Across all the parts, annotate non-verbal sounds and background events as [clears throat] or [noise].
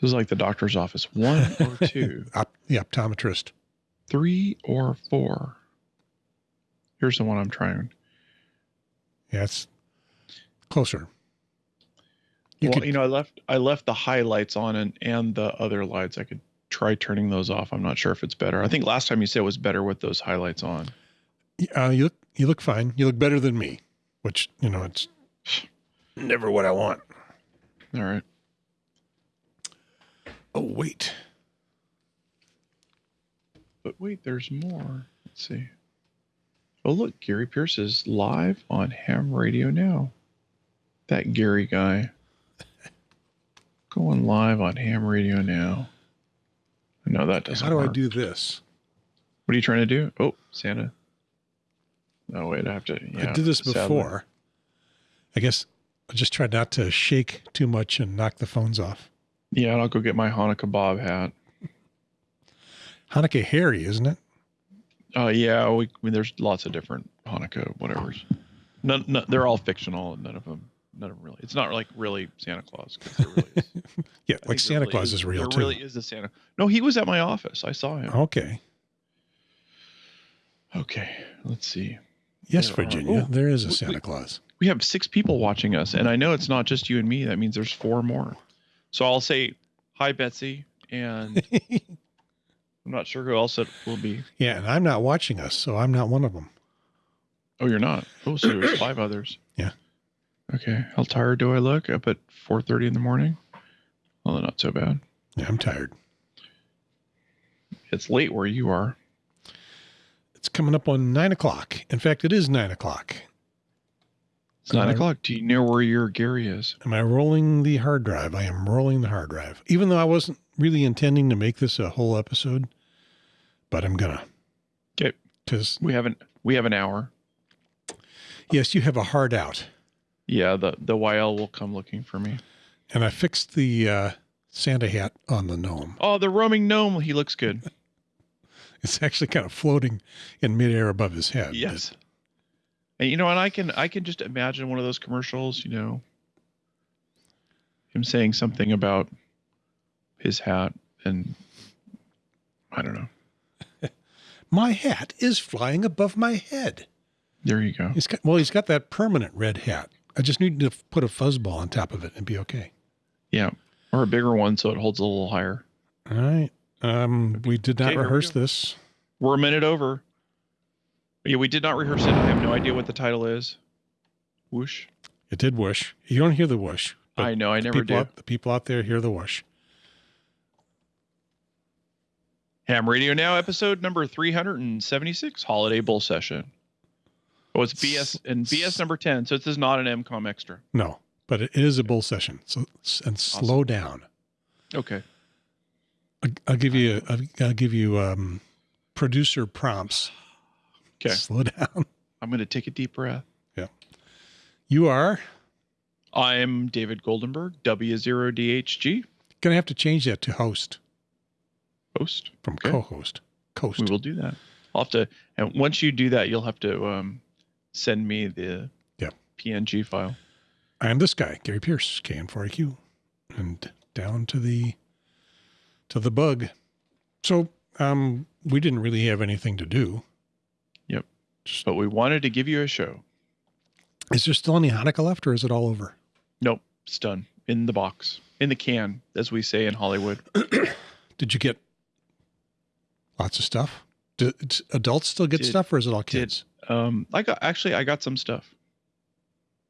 This is like the doctor's office. One or [laughs] two, Op, the optometrist. three or four. Here's the one I'm trying. Yeah, it's closer. You well, could- you know, I left I left the highlights on and and the other lights. I could try turning those off. I'm not sure if it's better. I think last time you said it was better with those highlights on. Uh, you look you look fine. You look better than me, which you know it's [sighs] never what I want. All right. Oh wait, But wait, there's more. Let's see. Oh, look, Gary Pearce is live on ham radio now. That Gary guy. [laughs] Going live on ham radio now. No, that doesn't how do I do this? What are you trying to do? Oh, Santa. Oh, wait, I have to. Yeah, I did this sadly. before. I guess I just tried not to shake too much and knock the phones off. Yeah, and I'll go get my Hanukkah Bob hat. Hanukkah Harry, isn't it? Uh, yeah, we, I mean, there's lots of different Hanukkah whatever's. None, none, they're all fictional, and none of them, none of them really. It's not like really Santa Claus. there really is. [laughs] Yeah, I like Santa really Claus is, real there too. really is a Santa. No, he was at my office. I saw him. Okay. Okay, let's see. Yes, There are- Virginia, oh, there is a Santa we- Claus. We have six people watching us, and I know it's not just you and me. That means there's four more. So I'll say hi, Betsy, and [laughs] I'm not sure who else it will be. yeah, and I'm not watching us, so I'm not one of them. Oh, you're not. Oh, so there's five others. [clears throat] Yeah. Okay. How tired do I look? Up at 4:30 in the morning. Well, not so bad. Yeah, I'm tired. It's late where you are. It's coming up on nine o'clock. In fact, it is nine o'clock. It's nine o'clock. Do you know where your Gary is? Am I rolling the hard drive? I am rolling the hard drive. Even though I wasn't really intending to make this a whole episode, but I'm gonna. Okay. Because We haven't. We have an hour. yes, you have a hard out, Yeah. The the YL will come looking for me. and I fixed the uh, Santa hat on the gnome. Oh, the roaming gnome. He looks good. [laughs] It's actually kind of floating in midair above his head. Yes. And you know, and I can I can just imagine one of those commercials. You know, him saying something about his hat, and I don't know. [laughs] My hat is flying above my head. There you go. He's got well, he's got that permanent red hat. I just need to put a fuzzball on top of it and be okay. Yeah, or a bigger one so it holds a little higher. All right. Um, we did not Okay, here we rehearse this. We're a minute over. Yeah, we did not rehearse it. I have no idea what the title is. Whoosh. It did whoosh. You don't hear the whoosh. I know. I never do. Out, the people out there hear the whoosh. Ham Radio Now, episode number 376, Holiday Bull Session. Oh, it's BS and BS number 10. So this is not an MCOM extra. No, but it is a bull session. So and slow down. Okay. I'll, I'll give you. I'll, I'll give you um, producer prompts. Okay. Slow down. I'm going to take a deep breath. Yeah. You are I'm David Goldenberg, W0DHG, gonna have to change that to host host. from Okay. co-host. Coast. We will do that. I'll have to, and once you do that, you'll have to um, send me the Yeah. PNG file. I am this guy, Gary Pearce, KN4AQ, and down to the to the bug. So um, we didn't really have anything to do. But we wanted to give you a show. is there still any Hanukkah left, or is it all over? Nope, it's done in the box, in the can, as we say in Hollywood. [clears throat] Did you get lots of stuff? Do adults still get Did- stuff, or is it all did- kids? Um, I got actually, I got some stuff.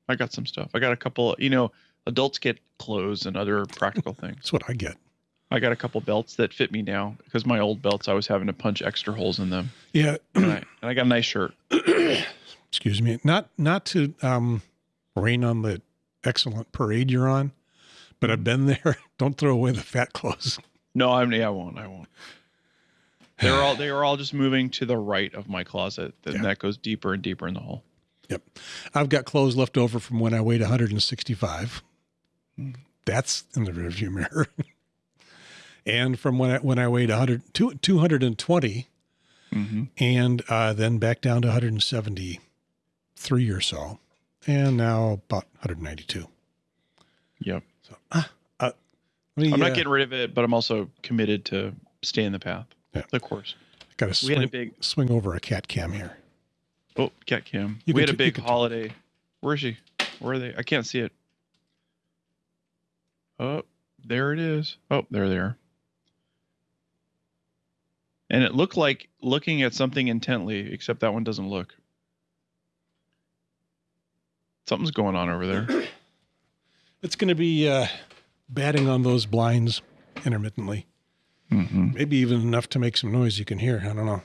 I got some stuff. I got a couple. You know, adults get clothes and other practical [laughs] things. That's what I get. I got a couple belts that fit me now because my old belts I was having to punch extra holes in them, Yeah. and I, and I got a nice shirt. [clears throat] Excuse me. Not not to um, rain on the excellent parade you're on, but I've been there. [laughs] Don't throw away the fat clothes. No, I'm. Yeah, I won't. I won't. They're all. They are all just moving to the right of my closet, and Yeah. that goes deeper and deeper in the hole. Yep. I've got clothes left over from when I weighed 165. That's in the rearview mirror. [laughs] and from when I, when I weighed 100, two- 220 Mm-hmm. and uh, then back down to 173 or so. And now about 192. Yep. So, ah, uh, me, I'm not uh, getting rid of it, but I'm also committed to stay in the path. Yeah. The course. Got to We had a swing, big swing over a cat cam here. oh cat cam. You we had a t- you big can t- holiday. Where is she? Where are they? I can't see it. Oh, there it is. Oh, there they are. And it looked like looking at something intently, except that one doesn't look. Something's going on over there. [clears throat] It's going to be uh, batting on those blinds intermittently. hmm Maybe even enough to make some noise you can hear. I don't know.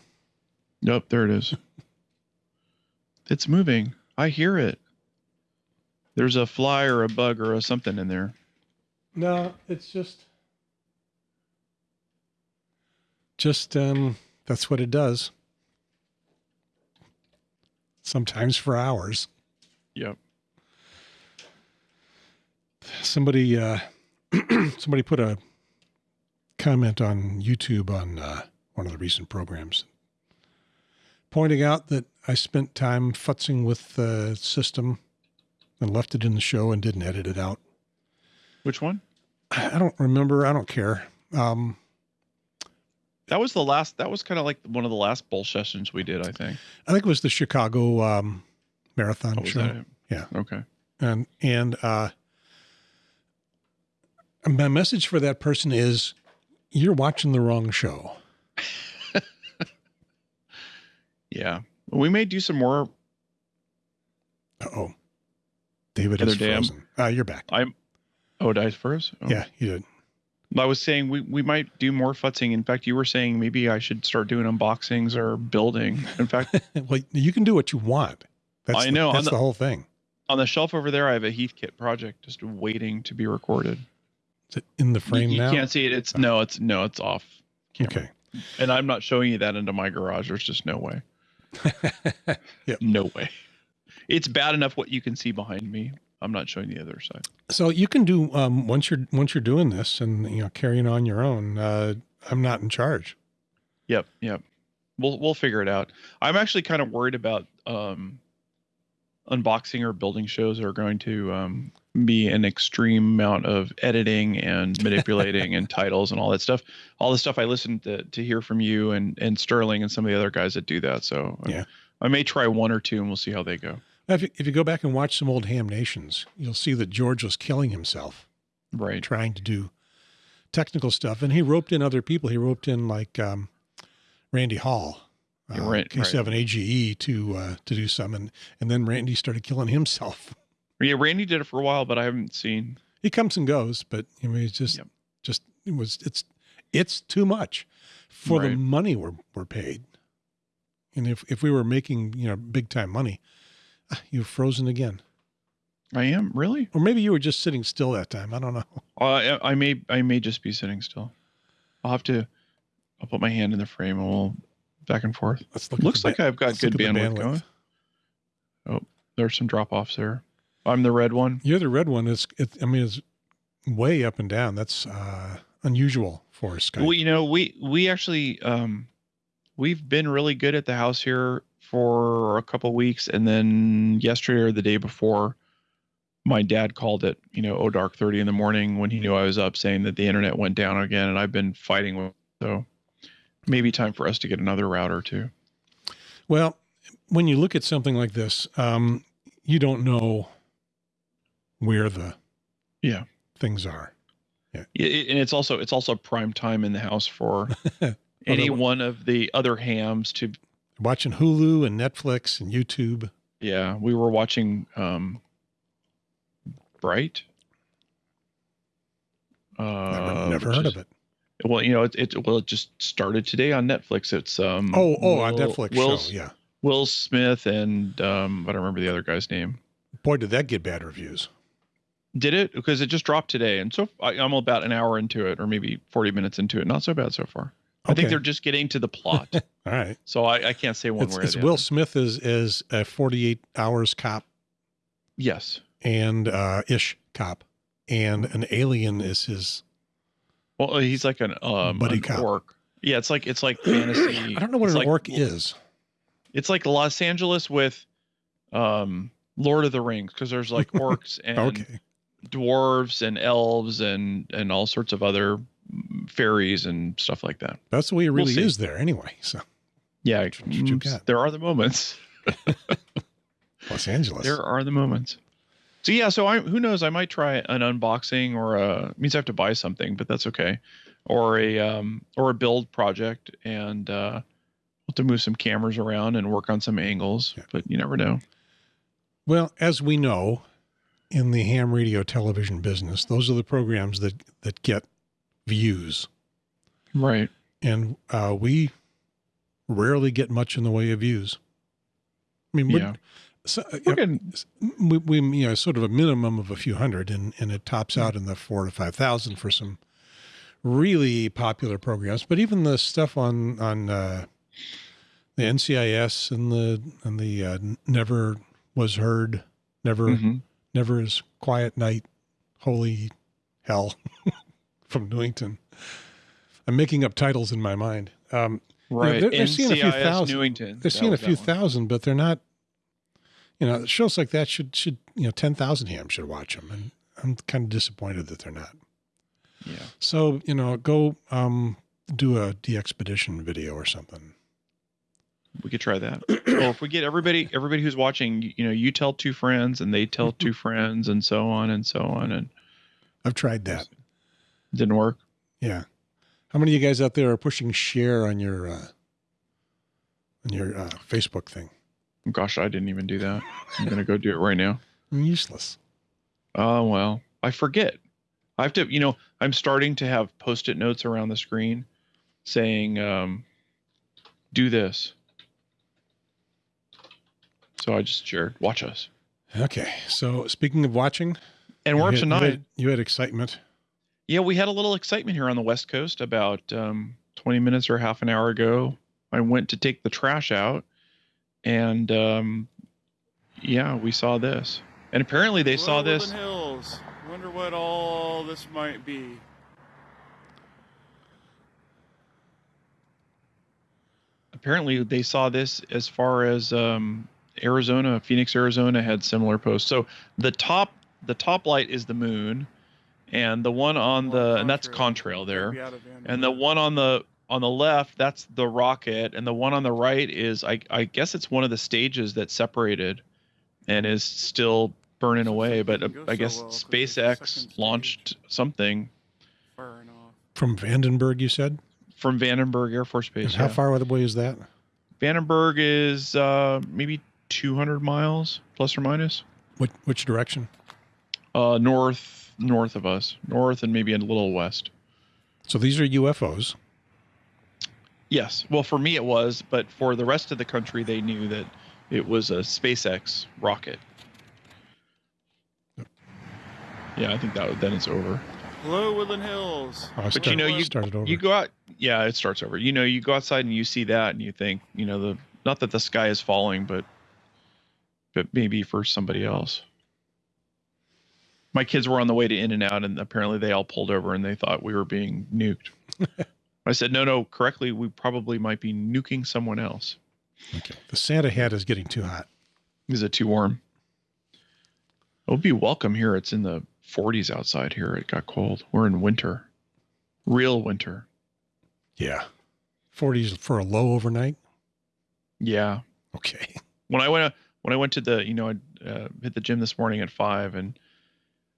Nope, there it is. [laughs] It's moving. I hear it. There's a fly or a bug or a something in there. No, it's just just um that's what it does. Sometimes for hours. Yep. Somebody uh [clears throat] somebody put a comment on YouTube on uh, one of the recent programs pointing out that I spent time futzing with the system and left it in the show and didn't edit it out. Which one? I don't remember. I don't care. Um, That was the last. That was kind of like one of the last bull sessions we did. I think. I think it was the Chicago um, Marathon Oh, show. Yeah. Okay. and and uh, my message for that person is, you're watching the wrong show. [laughs] Yeah. We may do some more. Oh, David is frozen. Uh, you're back. I'm. Oh, dice first. Oh. Yeah, you did. I was saying we, we might do more futzing. In fact, you were saying maybe I should start doing unboxings or building. In fact, [laughs] well, you can do what you want. That's I know, on That's the- the whole thing. on the shelf over there, I have a Heathkit project just waiting to be recorded. Is it in the frame you, now? You can't see it. It's no, it's no, it's off. camera. Okay. And I'm not showing you that into my garage. There's just no way. [laughs] Yep. No way. It's bad enough what you can see behind me. I'm not showing the other side. So you can do um, once you're once you're doing this and you know carrying on your own. Uh, I'm not in charge. Yep, yep. We'll we'll figure it out. I'm actually kind of worried about um, unboxing or building shows are going to um, be an extreme amount of editing and [laughs] manipulating and titles and all that stuff. All the stuff I listened to, to hear from you and and Sterling and some of the other guys that do that. So I- Yeah. I may try one or two and we'll see how they go. If you, if you go back and watch some old Ham Nations, you'll see that George was killing himself Right. trying to do technical stuff, and he roped in other people. He roped in like um, Randy Hall, uh, right, K7 AGE E to uh, to do some, and and then Randy started killing himself. [laughs] Yeah, Randy did it for a while, but I haven't seen. He comes and goes, but I mean, it's just Yep. just it was it's it's too much for the money we're we're paid. And if if we were making you know big time money, [sighs] you've frozen again, I am really. or maybe you were just sitting still that time. I don't know. [laughs] Uh, I may I may just be sitting still. I'll have to. I'll put my hand in the frame and we'll back and forth. Let's look. Looks like ba- I've got good the bandwidth, going. Oh, there's some drop offs there. I'm the red one. You're the red one. It's it, I mean it's way up and down. That's uh, unusual for Skype. Well, you know, we we actually um we've been really good at the house here for a couple weeks, and then yesterday or the day before, my dad called it, you know, oh dark thirty in the morning when he knew I was up, saying that the internet went down again, and I've been fighting with so maybe time for us to get another router too. Well, when you look at something like this, um, you don't know where the Yeah. things are. Yeah, it- and it's also it's also prime time in the house for [laughs] any one of the other hams to Watching Hulu and Netflix and YouTube. yeah we were watching um bright uh Never, never heard is- of it. well you know it, it well it just started today on netflix it's um Oh, oh, on Netflix will, show. Yeah. will smith and um i don't remember the other guy's name Boy, did that get bad reviews. did it because it just dropped today and so I, i'm about an hour into it or maybe 40 minutes into it not so bad so far i think they're just getting to the plot [laughs] All right. so i, I can't say one It's, or it's Will. Smith is is a 48 hours cop yes and uh, ish cop, and an alien is his. Well, he's like an um Buddy an cop. orc. Yeah, it's like it's like fantasy. [clears throat] I don't know what it's an like, orc is. It's like Los Angeles with um Lord of the Rings because there's like orcs [laughs] and Okay. dwarves and elves and and all sorts of other fairies and stuff like that. That's the way it We'll really is there anyway. So Yeah, mm, there are the moments. [laughs] Los Angeles. There are the moments. So yeah, so I who knows? I might try an unboxing or a means I have to buy something, but that's okay. Or a um or a build project, and uh, we'll have to move some cameras around and work on some angles. Yeah. But you never know. Well, as we know, in the ham radio television business, those are the programs that that get views, Right. and uh, we rarely get much in the way of views. I mean, Yeah. so, uh, we, we you know sort of a minimum of a few hundred, and and it tops Hmm. out in the four to five thousand for some really popular programs. But even the stuff on on uh, the NCIS and the and the uh, Never Was Heard, Never Mhm. Never is Quiet Night, Holy Hell [laughs] from Newington. I'm making up titles in my mind. Um, right. they're- they're seeing a few thousand. Newington. they're seeing a few thousand, but they're not. You know, shows like that should should you know ten thousand hams should watch them, and I'm kind of disappointed that they're not. Yeah. So you know, go um, do a DXpedition video or something. We could try that. or if we get everybody everybody who's watching, you know, you tell two friends and they tell two [laughs] friends and so on and so on and I've tried that. Didn't work. Yeah. How many of you guys out there are pushing share on your uh, on your uh, Facebook thing? Gosh, I didn't even do that. I'm gonna go do it right now. [laughs] I'm Useless. Oh well, I forget. I have to, you know, I'm starting to have post-it notes around the screen saying, um, "Do this." So I just shared. Watch us. Okay. So speaking of watching, And we're up had- to you nine. had- You had excitement. Yeah, we had a little excitement here on the West Coast about um, 20 minutes or half an hour ago. I went to take the trash out, and um, yeah, we saw this. And apparently, they saw this. Hills. Wonder what all this might be. Apparently, they saw this as far as um, Arizona, Phoenix, Arizona had similar posts. So the top, the top light is the moon, and the one on Well, the and that's Contrail. contrail there. Be out of Van and the one on the on the left that's the rocket and the one on the right is i i guess it's one of the stages that separated and is still burning So away but uh, i guess well 'cause it's spacex launched something From Vandenberg, you said? from vandenberg air force base And how yeah. far away is that? vandenberg is uh maybe 200 miles plus or minus Which, which direction? uh north north of us north and maybe a little west So these are UFOs. Yes. Well, for me it was, but for the rest of the country, they knew that it was a SpaceX rocket. Yeah, I think that then it's over. Hello, Woodland Hills. Oh, But start- you know, you started over. you go out. Yeah, it starts over. You know, you go outside and you see that, and you think, you know, the not that the sky is falling, but but maybe for somebody else. My kids were on the way to In and Out, and apparently they all pulled over and they thought we were being nuked. [laughs] I said, no, no, correctly, we probably might be nuking someone else. okay. The Santa hat is getting too hot. Is it too warm? It would be welcome here. It's in the 40s outside here. It got cold. We're in winter, real winter. Yeah. 40s for a low overnight. Yeah. Okay. [laughs] When I went when I went to the you know I uh, hit the gym this morning at five and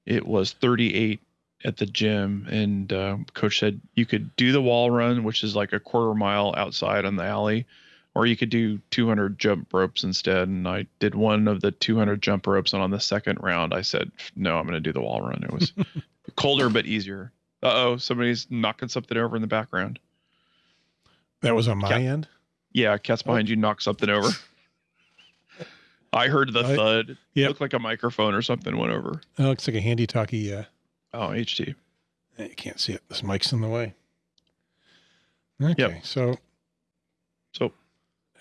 it was 38 at the gym. And uh, coach said you could do the wall run which is like a quarter mile outside on the alley or you could do 200 jump ropes instead. And i did one of the 200 jump ropes and on the second round i said no i'm going to do the wall run. It was [laughs] colder but easier. Uh-oh somebody's knocking something over in the background. That was on my end. yeah cat's behind you knock something over i heard the thud Yep. looked like a microphone or something went over Oh, looks like a handy talkie. Uh, oh ht you can't see it. This mic's in the way. Okay. So so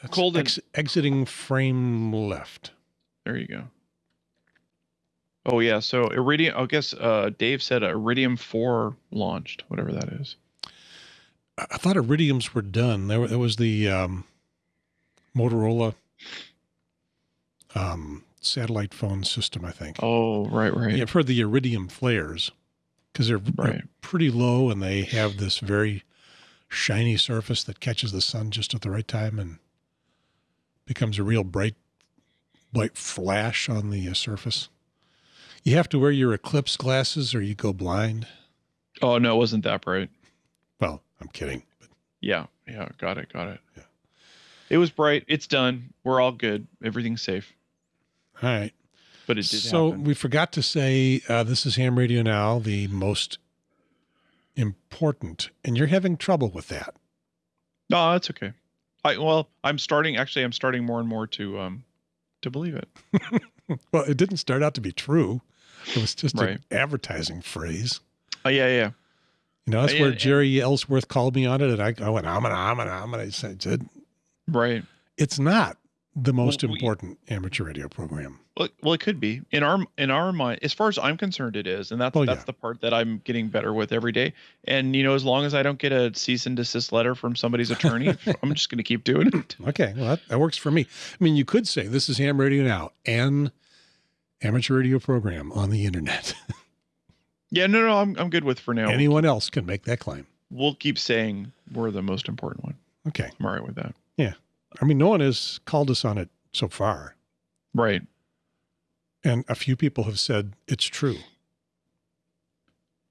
that's Cold and- ex- exiting frame left. There you go. Oh yeah, so Iridium. I guess uh, Dave said Iridium four launched, whatever that is. I thought iridiums were done. There, there was the um, Motorola um, satellite phone system, I think. Oh, right, right. Yeah, for the iridium flares, because they're, they're Right. pretty low and they have this very shiny surface that catches the sun just at the right time and becomes a real bright, bright flash on the uh, surface. You have to wear your eclipse glasses or you go blind. Oh no, it wasn't that bright. Well, I'm kidding. But Yeah, yeah, got it, got it. Yeah. It was bright. It's done. We're all good. Everything's safe. All right. But it did So happen. we forgot to say uh, this is Ham Radio Now, the most important, and you're having trouble with that. No, that's okay. I well, I'm starting. Actually, I'm starting more and more to um to believe it. [laughs] Well, it didn't start out to be true. It was just Right. an advertising phrase. Oh yeah, yeah. You know, that's Yeah, where Jeri Ellsworth called me on it, and I, I went, I'm gonna, I'm gonna, I'm gonna. I said, Right. it's not the most Well, we- important amateur radio program. Well, well, it could be in our in our mind. As far as I'm concerned, it is, and that's Oh, that's yeah. the part that I'm getting better with every day. And you know, as long as I don't get a cease and desist letter from somebody's attorney, [laughs] I'm just going to keep doing it. Okay, well, that, that works for me. I mean, you could say this is Ham Radio Now, an amateur radio program on the internet. [laughs] Yeah, no, no, I'm I'm good with for now. Anyone else can make that claim. We'll keep saying we're the most important one. Okay. I'm all right with that. I mean, no one has called us on it so far, Right. and a few people have said it's true.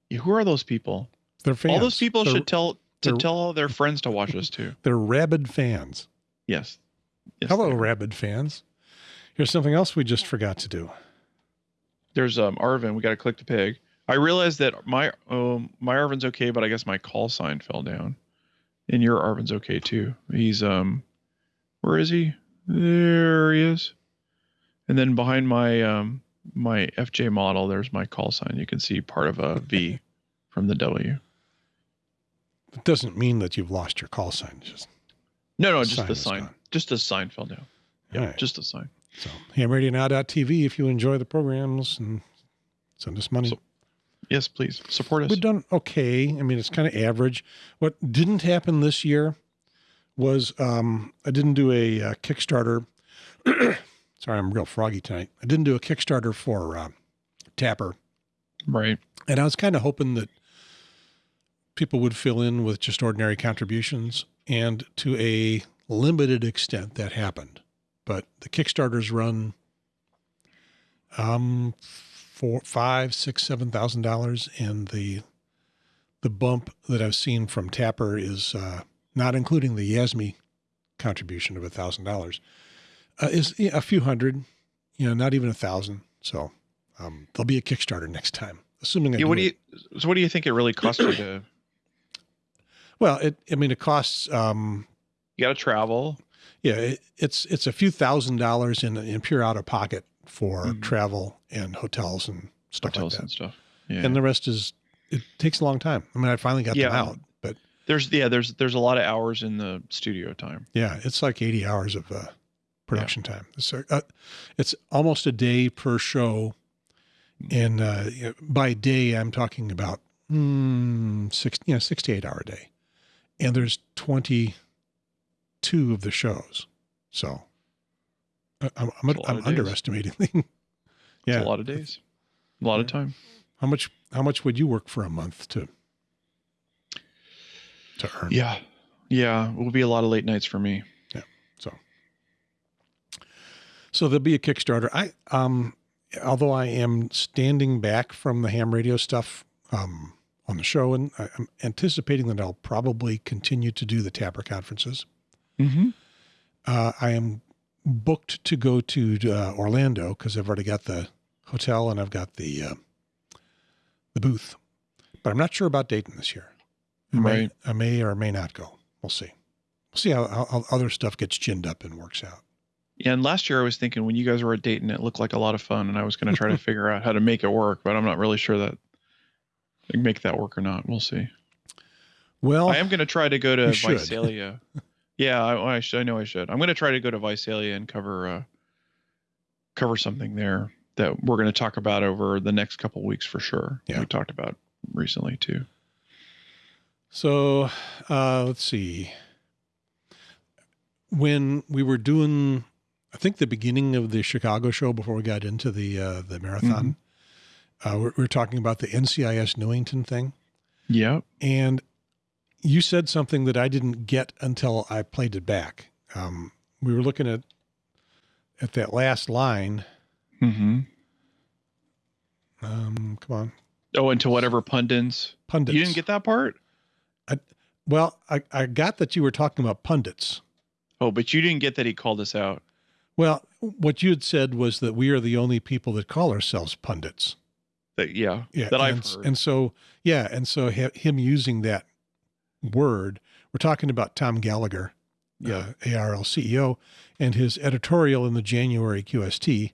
Yeah, who are those people? They're fans. All those people they're, should tell to tell all their friends to watch us too. They're rabid fans. Yes. yes Hello, rabid fans. Here's something else we just forgot to do. There's um Arvin. We got to click the pig. I realized that my um my Arvin's okay, but I guess my call sign fell down, and your Arvin's okay too. He's um, where is he? There he is. And then behind my um my FJ model, there's my call sign. You can see part of a V from the W. It doesn't mean that you've lost your call sign. It's Just No, no, The just sign the sign. gone. Just the sign fell down. Yeah, right. just the sign. so hamradionow.tv if you enjoy the programs and send us money. So- Yes, please support us. We've done okay. I mean, it's kind of average. What didn't happen this year was um, I didn't do a uh, Kickstarter. [clears throat] Sorry, I'm real froggy tonight. I didn't do a Kickstarter for uh, TAPR, Right. and I was kind of hoping that people would fill in with just ordinary contributions, and to a limited extent, that happened. But the Kickstarters run um four, five, six, seven thousand dollars, and the the bump that I've seen from TAPR is uh, not including the Yasmi contribution of a thousand dollars, uh, is a few hundred, you know, not even a thousand. So um, there'll be a Kickstarter next time, assuming I Yeah. do What do it. you? So what do you think it really costs you to? [clears throat] Well, it, I mean, it costs, um, You got to travel. yeah, it, it's it's a few thousand dollars in in pure out of pocket for Mhm. travel and hotels and stuff hotels like and that, stuff. Yeah. and the rest is it takes a long time. I mean, I finally got them out, there's yeah there's there's a lot of hours in the studio time. yeah, it's like eighty hours of uh, production time. So uh, it's almost a day per show, and uh, you know, by day I'm talking about mm, six, you know, six to eight hour day, and there's twenty two of the shows, so I- I'm I'm, I'm underestimating. [laughs] It's yeah, a lot of days, a lot of time. how much how much would you work for a month to to earn? Yeah, yeah, it will be a lot of late nights for me. Yeah. So, so there'll be a Kickstarter. I, um, although I am standing back from the ham radio stuff, um, on the show, and I- I'm anticipating that I'll probably continue to do the TAPR conferences. Mm-hmm. Uh, I am booked to go to uh, Orlando because I've already got the hotel and I've got the uh, the booth, but I'm not sure about Dayton this year. I may, Right. I may or may not go. We'll see. We'll see how, how, how other stuff gets ginned up and works out. Yeah, and last year I was thinking when you guys were at Dayton, it looked like a lot of fun, and I was going to try to [laughs] figure out how to make it work, but I'm not really sure that I can make that work or not. We'll see. Well, I am going to try to go to. Visalia. [laughs] yeah, I, I, should, I know I should. I'm going to try to go to Visalia and cover uh, cover something there that we're going to talk about over the next couple weeks for sure. Yeah. We talked about recently too. So uh, let's see. When we were doing I think the beginning of the Chicago show before we got into the uh, the marathon. Uh, we're, we're talking about the NCIS Newington thing, Yeah, and you said something that I didn't get until I played it back. Um, we were looking at at that last line. Mm-hmm. Um, come on, Oh, and to whatever pundits. pundits. You didn't get that part? Well. I, I got that you were talking about pundits. Oh, but you didn't get that he called us out. Well, what you had said was that we are the only people that call ourselves pundits. That yeah, Yeah, that I've and, heard. and so yeah, and so him using that word, we're talking about Tom Gallagher, Yeah. uh, ARRL CEO, and his editorial in the January QST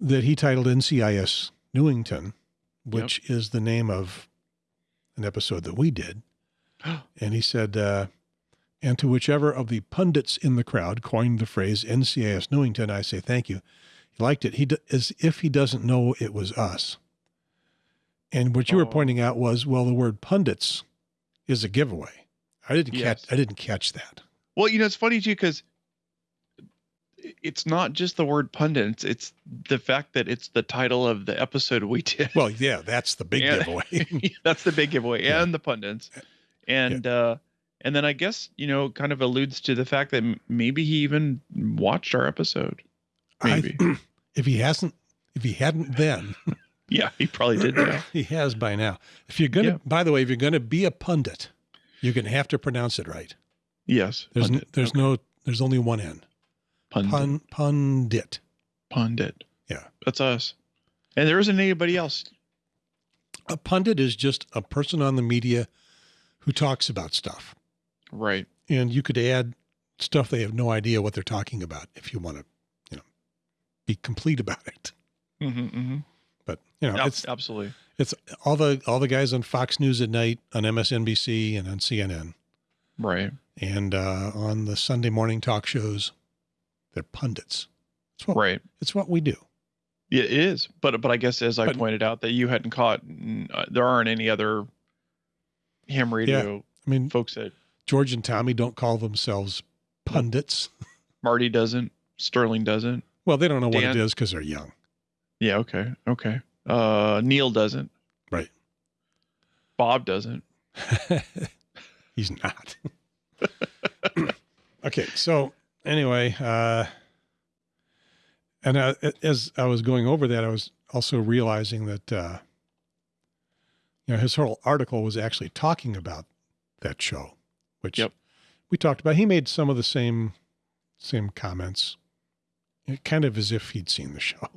that he titled NCIS Newington, which is the name of an episode that we did, [gasps] and he said, uh, and to whichever of the pundits in the crowd coined the phrase NCIS Newington, I say thank you. He liked it. He d- as if he doesn't know it was us. And what you were Oh. pointing out was, well, the word pundits is a giveaway. I didn't Yes. catch. I didn't catch that. Well, you know, it's funny too because it's not just the word pundits; it's, the fact that it's the title of the episode we did. Well, yeah, that's the big Yeah. giveaway. [laughs] That's the big giveaway, Yeah. and the pundits, and uh, and then I guess you know, kind of alludes to the fact that maybe he even watched our episode. Maybe, I, [clears throat] if he hasn't, if he hadn't then, [laughs] yeah, he probably did [clears throat] he has by now. If you're gonna, Yeah. by the way, if you're gonna be a pundit, you're gonna have to pronounce it right. Yes, There's pundit. there's Okay. no there's only one N. pundit. Pun pundit. pundit. Yeah. that's us, and there isn't anybody else. A pundit is just a person on the media who talks about stuff. Right. And you could add stuff they have no idea what they're talking about if you want to, you know, be complete about it. Mm-hmm, mm-hmm. But you know, it's absolutely. it's all the all the guys on Fox News at night, on MSNBC and on CNN, Right. and uh, on the Sunday morning talk shows. They're pundits. It's what Right. it's what we do. Yeah, it is. But but I guess as I But- pointed out that you hadn't caught, uh, there aren't any other ham radio I mean, folks that George and Tommy don't call themselves pundits. [laughs] Marty doesn't, Sterling doesn't. Well, they don't know what it is because they're young. Yeah. Okay. Okay. Uh, Neil doesn't. Right. Bob doesn't. [laughs] He's not. [laughs] okay, so anyway, uh, and uh, as I was going over that, I was also realizing that uh, you know his whole article was actually talking about that show, which Yep. we talked about. He made some of the same same comments, kind of as if he'd seen the show.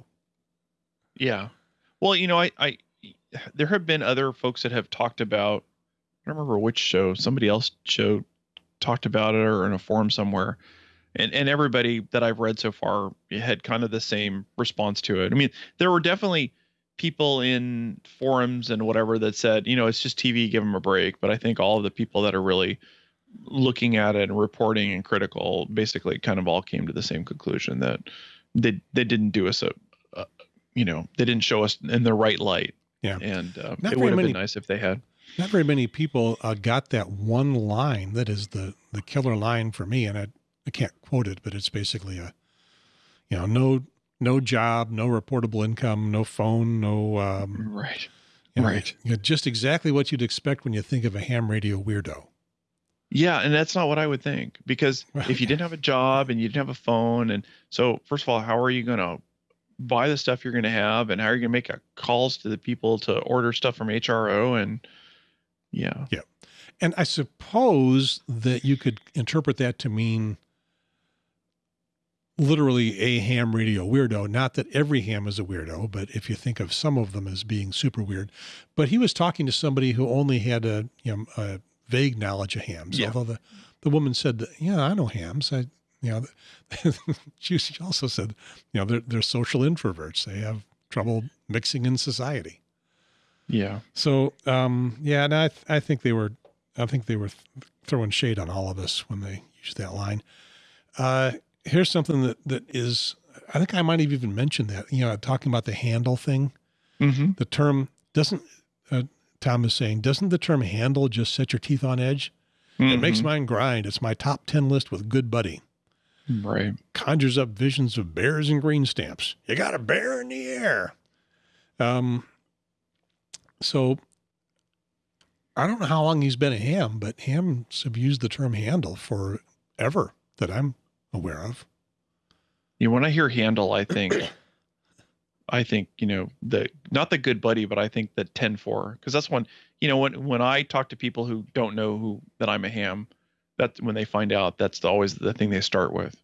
Yeah. Well, you know, I, I, there have been other folks that have talked about. I don't remember which show. Somebody else show talked about it or in a forum somewhere, and and everybody that I've read so far had kind of the same response to it. I mean, there were definitely people in forums and whatever that said, you know, it's just TV, give them a break. But I think all of the people that are really looking at it and reporting and critical basically kind of all came to the same conclusion that they they didn't do us a, a you know they didn't show us in the right light Yeah. and um, it would have many- been nice if they had Not very many people uh, got that one line that is the the killer line for me, and I I can't quote it, but it's basically a, you know, no no job, no reportable income, no phone, no um, right you know, Right. you know, just exactly what you'd expect when you think of a ham radio weirdo. yeah and that's not what i would think because if you didn't have a job and you didn't have a phone and so first of all how are you going to buy the stuff you're going to have and how are you going to make a calls to the people to order stuff from hro and yeah, yeah And I suppose that you could interpret that to mean literally a ham radio weirdo. Not that every ham is a weirdo, but if you think of some of them as being super weird. But he was talking to somebody who only had a you know a vague knowledge of hams. Yeah. Although the the woman said, that, "Yeah, I know hams." I you know [laughs] she also said, you know, they're they're social introverts. They have trouble mixing in society. yeah So, um, yeah, and I, th- I think they were, I think they were th- throwing shade on all of us when they used that line. Uh, here's something that, that is, I think I might have even mentioned that, you know, talking about the handle thing, mm-hmm. the term doesn't, uh, Tom is saying, doesn't the term handle just set your teeth on edge? It makes mine grind. It's my top 10 list with good buddy. Right. conjures up visions of bears and green stamps. You got a bear in the air. Um, so I don't know how long he's been a ham, but hams have used the term handle for ever that I'm aware of. You know, when I hear handle, I think, [clears throat] I think you know the not the good buddy, but I think the ten four because that's when you know when when I talk to people who don't know who that I'm a ham, that's when they find out that's the, always the thing they start with.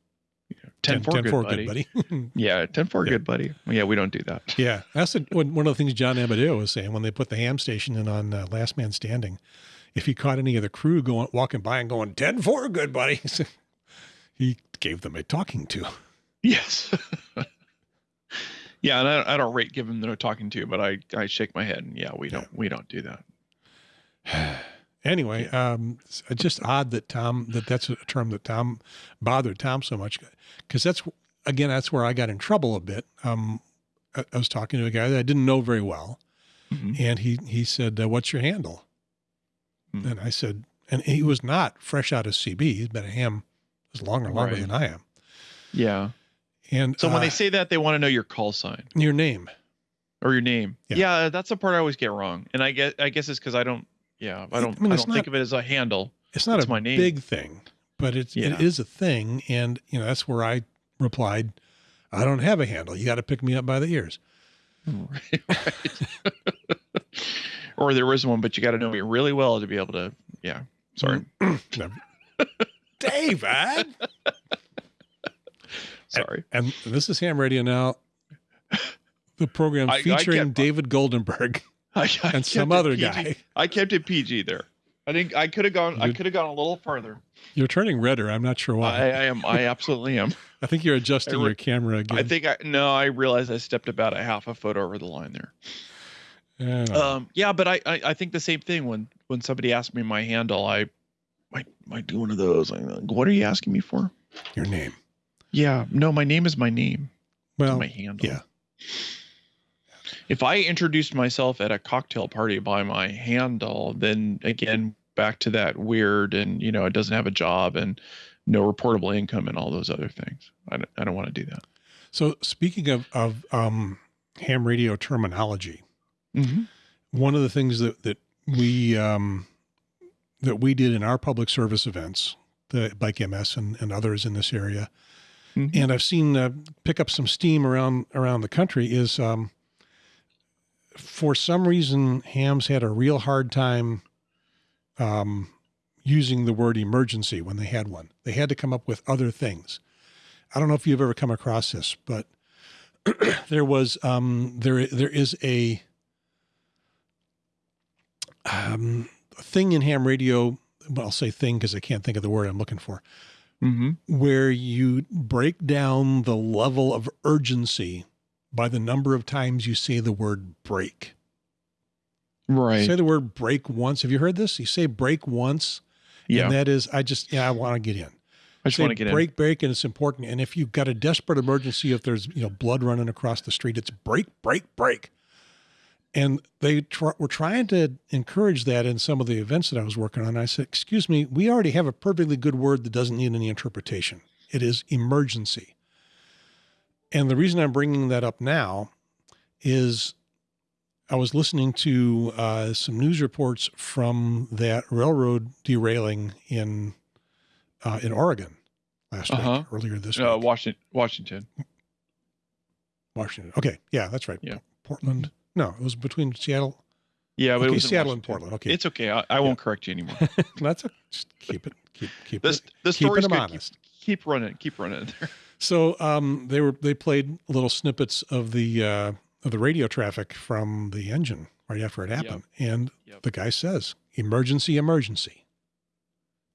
You know, 10 4 good, buddy. [laughs] Yeah, 10 4 Yeah. good buddy. Yeah, we don't do that. yeah, that's the, one one of the things John Amodeo was saying when they put the ham station in on uh, Last Man Standing. If he caught any of the crew going walking by and going 10 4, good buddy, [laughs] he gave them a talking to. Yes. [laughs] yeah, and I, I don't rate give them no talking to, but I I shake my head and yeah, we don't we don't do that. [sighs] Anyway, um, it's just odd that Tom that that's a term that Tom bothered Tom so much because that's again that's where I got in trouble a bit. Um, I, I was talking to a guy that I didn't know very well, Mhm. and he he said, uh, "What's your handle?" Hmm. And I said, and he was not fresh out of CB. He's been a ham as longer longer Right. than I am. Yeah. And So when uh, they say that, they want to know your call sign your name, or your name. Yeah. Yeah, that's the part I always get wrong, and I guess I guess it's because I don't. Yeah, I I don't. I, mean, it's don't think of it as a handle. it's not It's a my name. big thing, but it's Yeah. it is a thing, and you know that's where I replied, "I don't have a handle. You got to pick me up by the ears." Right. [laughs] or there is one, but you got to know me really well to be able to. Yeah. Sorry. [clears throat] David. [laughs] Sorry. And this is Ham Radio now, the program I- I featuring kept- David Goldenberg [laughs] I, I and some other PG. guy. I kept it PG there. I think I could have gone. I could have gone a little further. You're turning redder. I'm not sure why. I am. I absolutely am. [laughs] I, think you're adjusting re- your camera again. I think I no. I realized I stepped about a half a foot over the line there. I. Um, yeah, but I, I I think the same thing when when somebody asked me my handle, I might might do one of those. Like, what are you asking me for? your name. Yeah, no, my name is my name. Well, my handle. yeah. If I introduced myself at a cocktail party by my handle, then again back to that weird and you know it doesn't have a job and no reportable income and all those other things. I don't, I don't want to do that. so speaking of of um, ham radio terminology, Mm-hmm. one of the things that that we um, that we did in our public service events, the Bike MS and, and others in this area, Mhm. and I've seen uh, pick up some steam around around the country is um, for some reason hams had a real hard time um, using the word emergency when they had one. They had to come up with other things. I don't know if you've ever come across this, but [clears throat] there was um, there there is a um, thing in ham radio. Well, I'll say thing because I can't think of the word I'm looking for Mm-hmm. where you break down the level of urgency by the number of times you say the word break. Right. Say the word break once. Have you heard this? You say break once, yeah. and that is, I just, yeah, I want to get in. I just want to get break, break, and it's important. And if you've got a desperate emergency, if there's you know blood running across the street, it's break, break, break. And they tr- were trying to encourage that in some of the events that I was working on. I said, "Excuse me, we already have a perfectly good word that doesn't need any interpretation. It is emergency." And the reason I'm bringing that up now is I was listening to uh, some news reports from that railroad derailing in uh, in Oregon last Uh-huh. week, earlier this. Uh, week. Washington. Washington. Washington. Okay, yeah, that's right. Yeah. Portland. No, it was between Seattle. Yeah, but okay, it was Seattle and Portland. Okay, It's okay. I, I won't correct you anymore. [laughs] that's a, just keep it, keep keep This it. the keeping story's them good. Keep, honest. keep running. Keep running. [laughs] So um, they were they played little snippets of the uh, of the radio traffic from the engine right after it happened, and Yep. the guy says emergency, emergency,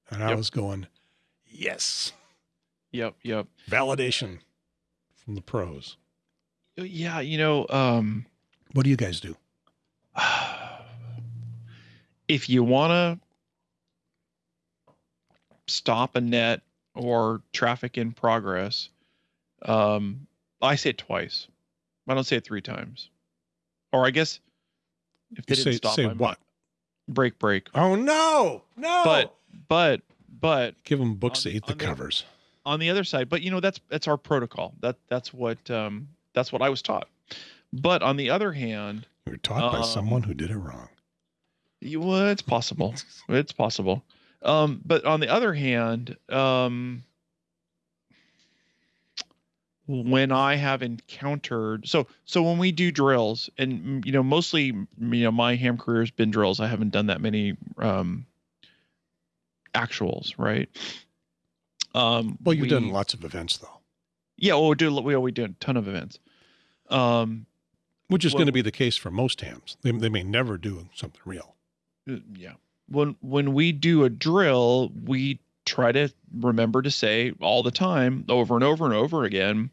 and I Yep. was going, yes, yep. Yep. validation from the pros. Yeah. You know. Um. What do you guys do? [sighs] if you want to stop a net or traffic in progress, um, I say it twice. I don't say it three times. Or I guess if they You didn't say stop, say I what? break, break. Oh no, no! But but but give them books On to eat the the- covers. on the other side, but you know that's that's our protocol. That that's what um, that's what I was taught. But on the other hand, You were taught by Um, someone who did it wrong. you, well, it's possible. [laughs] it's possible. Um, but on the other hand, um, when I have encountered so so when we do drills, and you know mostly you know my ham career has been drills. I haven't done that many um, actuals, right? Um, Well, you've done lots of events though, Yeah, well, we do we we do a ton of events. Um, which is Well- going to be the case for most hams. They, they may never do something real. Uh, yeah when when we do a drill we try to remember to say all the time over and over and over again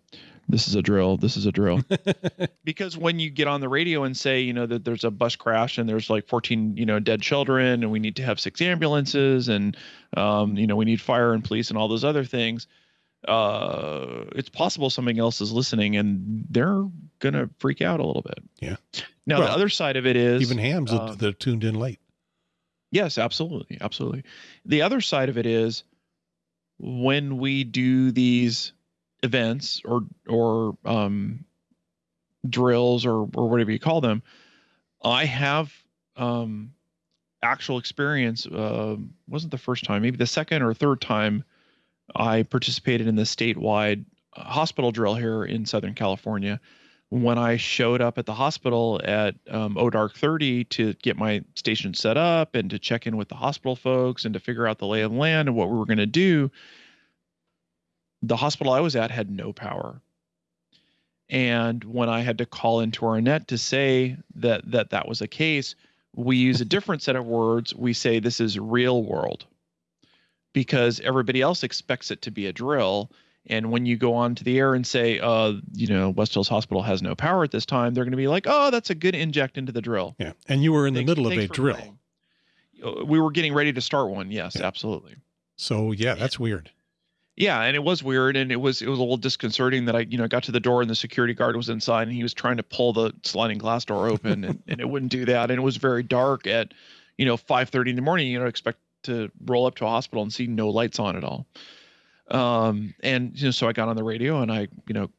this is a drill this is a drill [laughs] because when you get on the radio and say you know that there's a bus crash and there's like 14 you know dead children and we need to have six ambulances and um, you know we need fire and police and all those other things uh it's possible something else is listening and they're gonna freak out a little bit Yeah. now Well, the other side of it is Even hams that, um, that are tuned in late. Yes, absolutely, absolutely. The other side of it is when we do these events or or um, drills or or whatever you call them, I have um, actual experience. Uh, wasn't the first time, maybe the second or third time I participated in the statewide uh, hospital drill here in Southern California. When I showed up at the hospital at um, ODark 30 to get my station set up and to check in with the hospital folks and to figure out the lay of the land and what we were going to do, the hospital I was at had no power. And when I had to call into our net to say that that that was a case, we use a different set of words. We say this is real world because everybody else expects it to be a drill. And when you go on to the air and say, uh, you know, West Hills Hospital has no power at this time, they're going to be like, oh, that's a good inject into the drill. Yeah. And you were in the middle of a drill. playing. Uh, We were getting ready to start one. Yes, Yeah. absolutely. So yeah, that's weird. Yeah, and it was weird, and it was it was a little disconcerting that I you know got to the door and the security guard was inside, and he was trying to pull the sliding glass door open, and, and it wouldn't do that, and it was very dark at you know 5:30 in the morning. You know, expect to roll up to a hospital and see no lights on at all. Um, and you know, so I got on the radio and I you know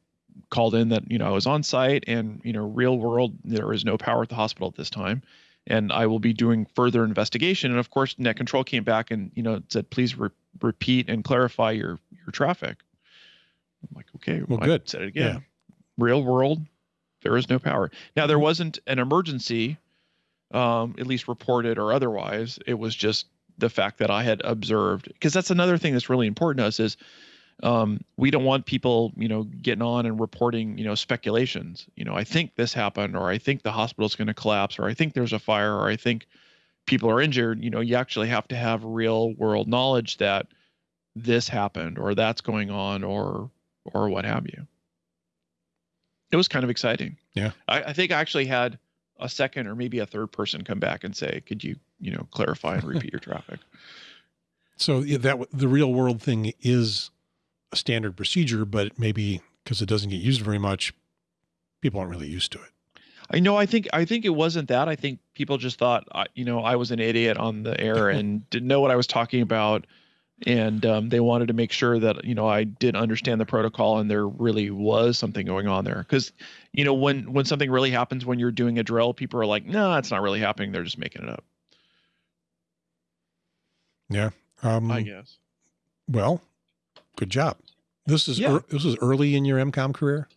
called in that you know I was on site and you know real world there is no power at the hospital at this time. And I will be doing further investigation. And of course net control came back and you know said please re- repeat and clarify your your traffic. I'm like okay Well, I good. said it again. Real world there is no power. Now there wasn't an emergency um at least reported or otherwise. It was just the fact that I had observed because that's another thing that's really important to us is um, we don't want people, you know, getting on and reporting, you know, speculations. You know, I think this happened, or I think the hospital's going to collapse, or I think there's a fire, or I think people are injured. You know, you actually have to have real world knowledge that this happened, or that's going on, or or what have you. It was kind of exciting. Yeah. I, I think I actually had a second or maybe a third person come back and say, "Could you, you know, clarify and repeat your traffic?" [laughs] So yeah, that the real world thing is a standard procedure, but maybe because it doesn't get used very much, people aren't really used to it. I know. I think. I think it wasn't that. I think people just thought, you know, I was an idiot on the air [laughs] and didn't know what I was talking about, and um, they wanted to make sure that you know I did understand the protocol and there really was something going on there. Because, you know, when when something really happens when you're doing a drill, people are like, no, it's not really happening. They're just making it up. Um, I guess. well, good job. This is Yeah. ear- this is early in your EmComm career,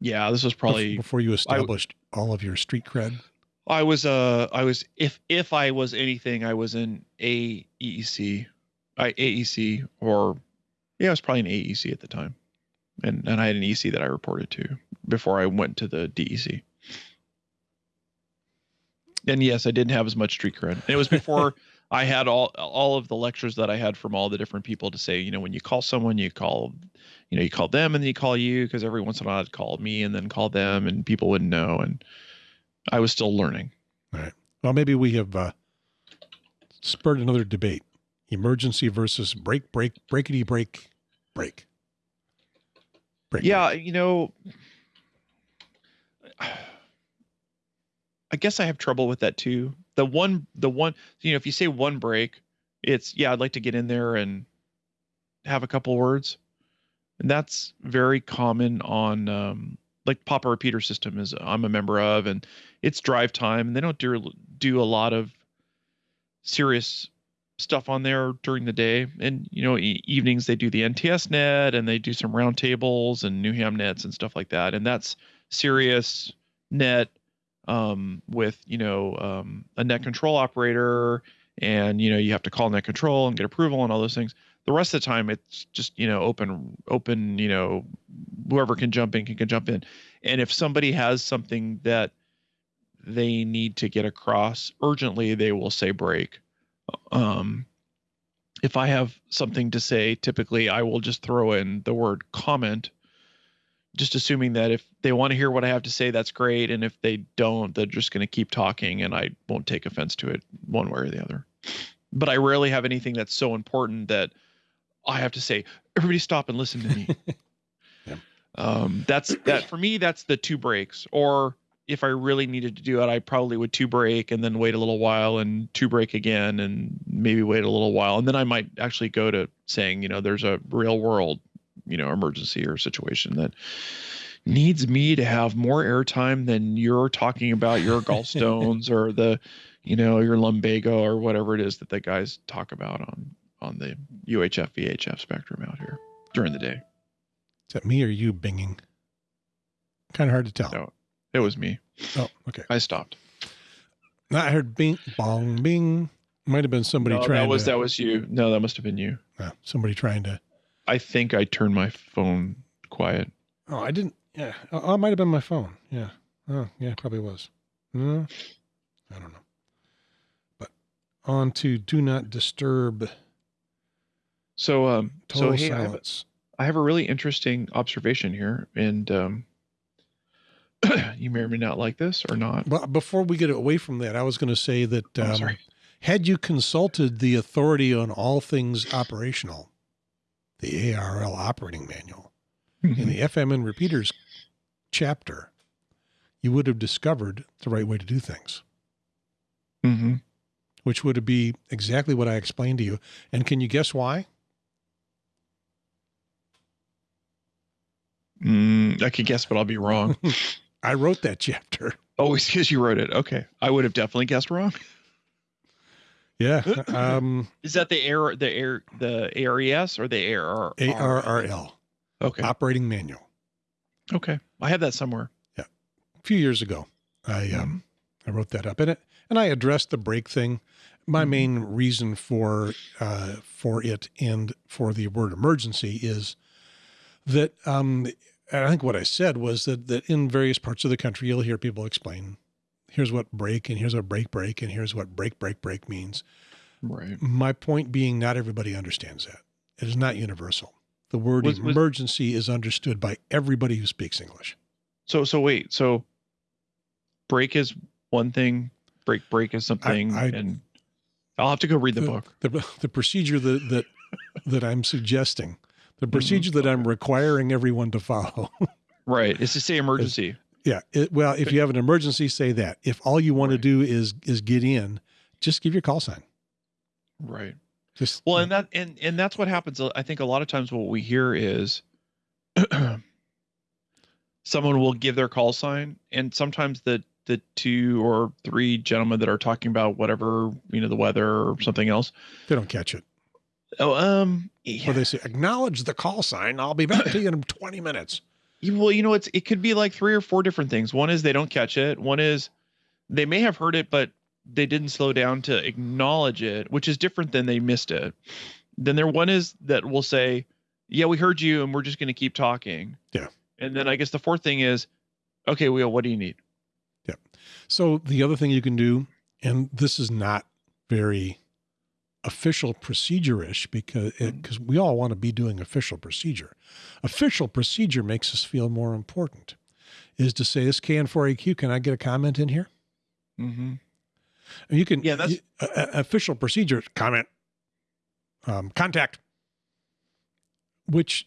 Yeah, this was probably. before you established all of your street cred. I was uh I was if if I was anything I was in AEC, AEC or yeah I was probably an AEC at the time, and and I had an EC that I reported to before I went to the DEC. And yes, I didn't have as much street cred. And it was before [laughs] I had all all of the lectures that I had from all the different people to say, you know, when you call someone, you call, you know, you call them and then you call you because every once in a while I'd call me and then call them and people wouldn't know and I was still learning. All right. Well, maybe we have uh, spurred another debate: emergency versus break, break, breakity, break, break. break Yeah, you know, [sighs] I guess I have trouble with that too. The one, the one, you know, if you say one break, it's yeah, I'd like to get in there and have a couple words. and that's very common on um, like Papa Repeater System is I'm a member of, and it's drive time, and they don't do do a lot of serious stuff on there during the day, and you know e- evenings they do the NTS net and they do some roundtables and New Ham nets and stuff like that, and that's serious net um, with you know um, a net control operator, and you know you have to call net control and get approval and all those things. The rest of the time it's just you know open open you know whoever can jump in can, can jump in, and if somebody has something that they need to get across urgently, they will say break. Um, if I have something to say, typically I will just throw in the word comment just assuming that if they want to hear what I have to say, that's great. And if they don't, they're just going to keep talking and I won't take offense to it one way or the other. But I rarely have anything that's so important that I have to say, everybody stop and listen to me. [laughs] Yeah. um, that's that for me, that's the two breaks. Or if I really needed to do it, I probably would two break and then wait a little while and two break again and maybe wait a little while. And then I might actually go to saying, you know, there's a real world you know emergency or situation that needs me to have more airtime than you're talking about your [laughs] gallstones or the you know your lumbago or whatever it is that the guys talk about on on the UHF VHF spectrum out here during the day. Is that me or you binging? Kind of hard to tell. No, it was me. Oh, okay. I stopped. I heard bing, bong, bing. Might have been somebody no, trying. that was to, that was you. No, that must have been you. uh, somebody trying to. I think I turned my phone quiet. Oh, I didn't. Yeah, oh, it might have been my phone. Yeah. Oh, yeah, probably was. No, I don't know. But on to do not disturb. So um Total so hey, I have, silence. I have a really interesting observation here, and um, [clears throat] you may or may not like this or not. Well, before we get away from that, I was going to say that Oh, um, had you consulted the authority on all things operational, the ARRL operating manual, in the FM and repeaters chapter, you would have discovered the right way to do things, hmm which would be exactly what I explained to you. And can you guess why? Mm, I could guess, but I'll be wrong. [laughs] I wrote that [laughs] chapter. oh, it's because you wrote it. Okay, I would have definitely guessed wrong. [laughs] Yeah. Um, Is that the air, the air, the ARES or the ARR? ARRL, Okay. operating manual. Okay. I have that somewhere. Yeah, a few years ago, I um, I wrote that up in it, and I addressed the break thing. My Mhm. main reason for uh, for it and for the word emergency is that um, and I think what I said was that that in various parts of the country you'll hear people explain, here's what break and here's what break break and here's what break break break means. Right. My point being, not everybody understands that. It is not universal. The word Was- was- emergency is understood by everybody who speaks English. So, so wait. So, break is one thing. Break, break is something, I- and I'll have to go read the book. the, the procedure that that that I'm suggesting. The procedure that I'm requiring everyone to follow. [laughs] Right. It's to say emergency. yeah. It, well, if you have an emergency, say that. If all you want Right. to do is is get in, just give your call sign. Right. Just Well, and that and and that's what happens. I think a lot of times what we hear is [clears throat] someone will give their call sign, and sometimes the the two or three gentlemen that are talking about whatever you know the weather or something else. they don't catch it, Oh, um, or yeah. they say acknowledge the call sign. I'll be back to you in [clears throat] 20 minutes. Well, you know, it's it could be like three or four different things. One is they don't catch it. One is they may have heard it, but they didn't slow down to acknowledge it, which is different than they missed it. Then there one is that will say, "Yeah, we heard you, and we're just going to keep talking." Yeah. And then I guess the fourth thing is, "Okay, well, what do you need?" Yeah. So the other thing you can do, and this is not very official procedure-ish because Mhm. because we all want to be doing official procedure. Official procedure makes us feel more important. Is to say this KN4AQ, can I get a comment in here? Mm-hmm. You can Yeah, that's- you- uh, official procedure comment um, contact, which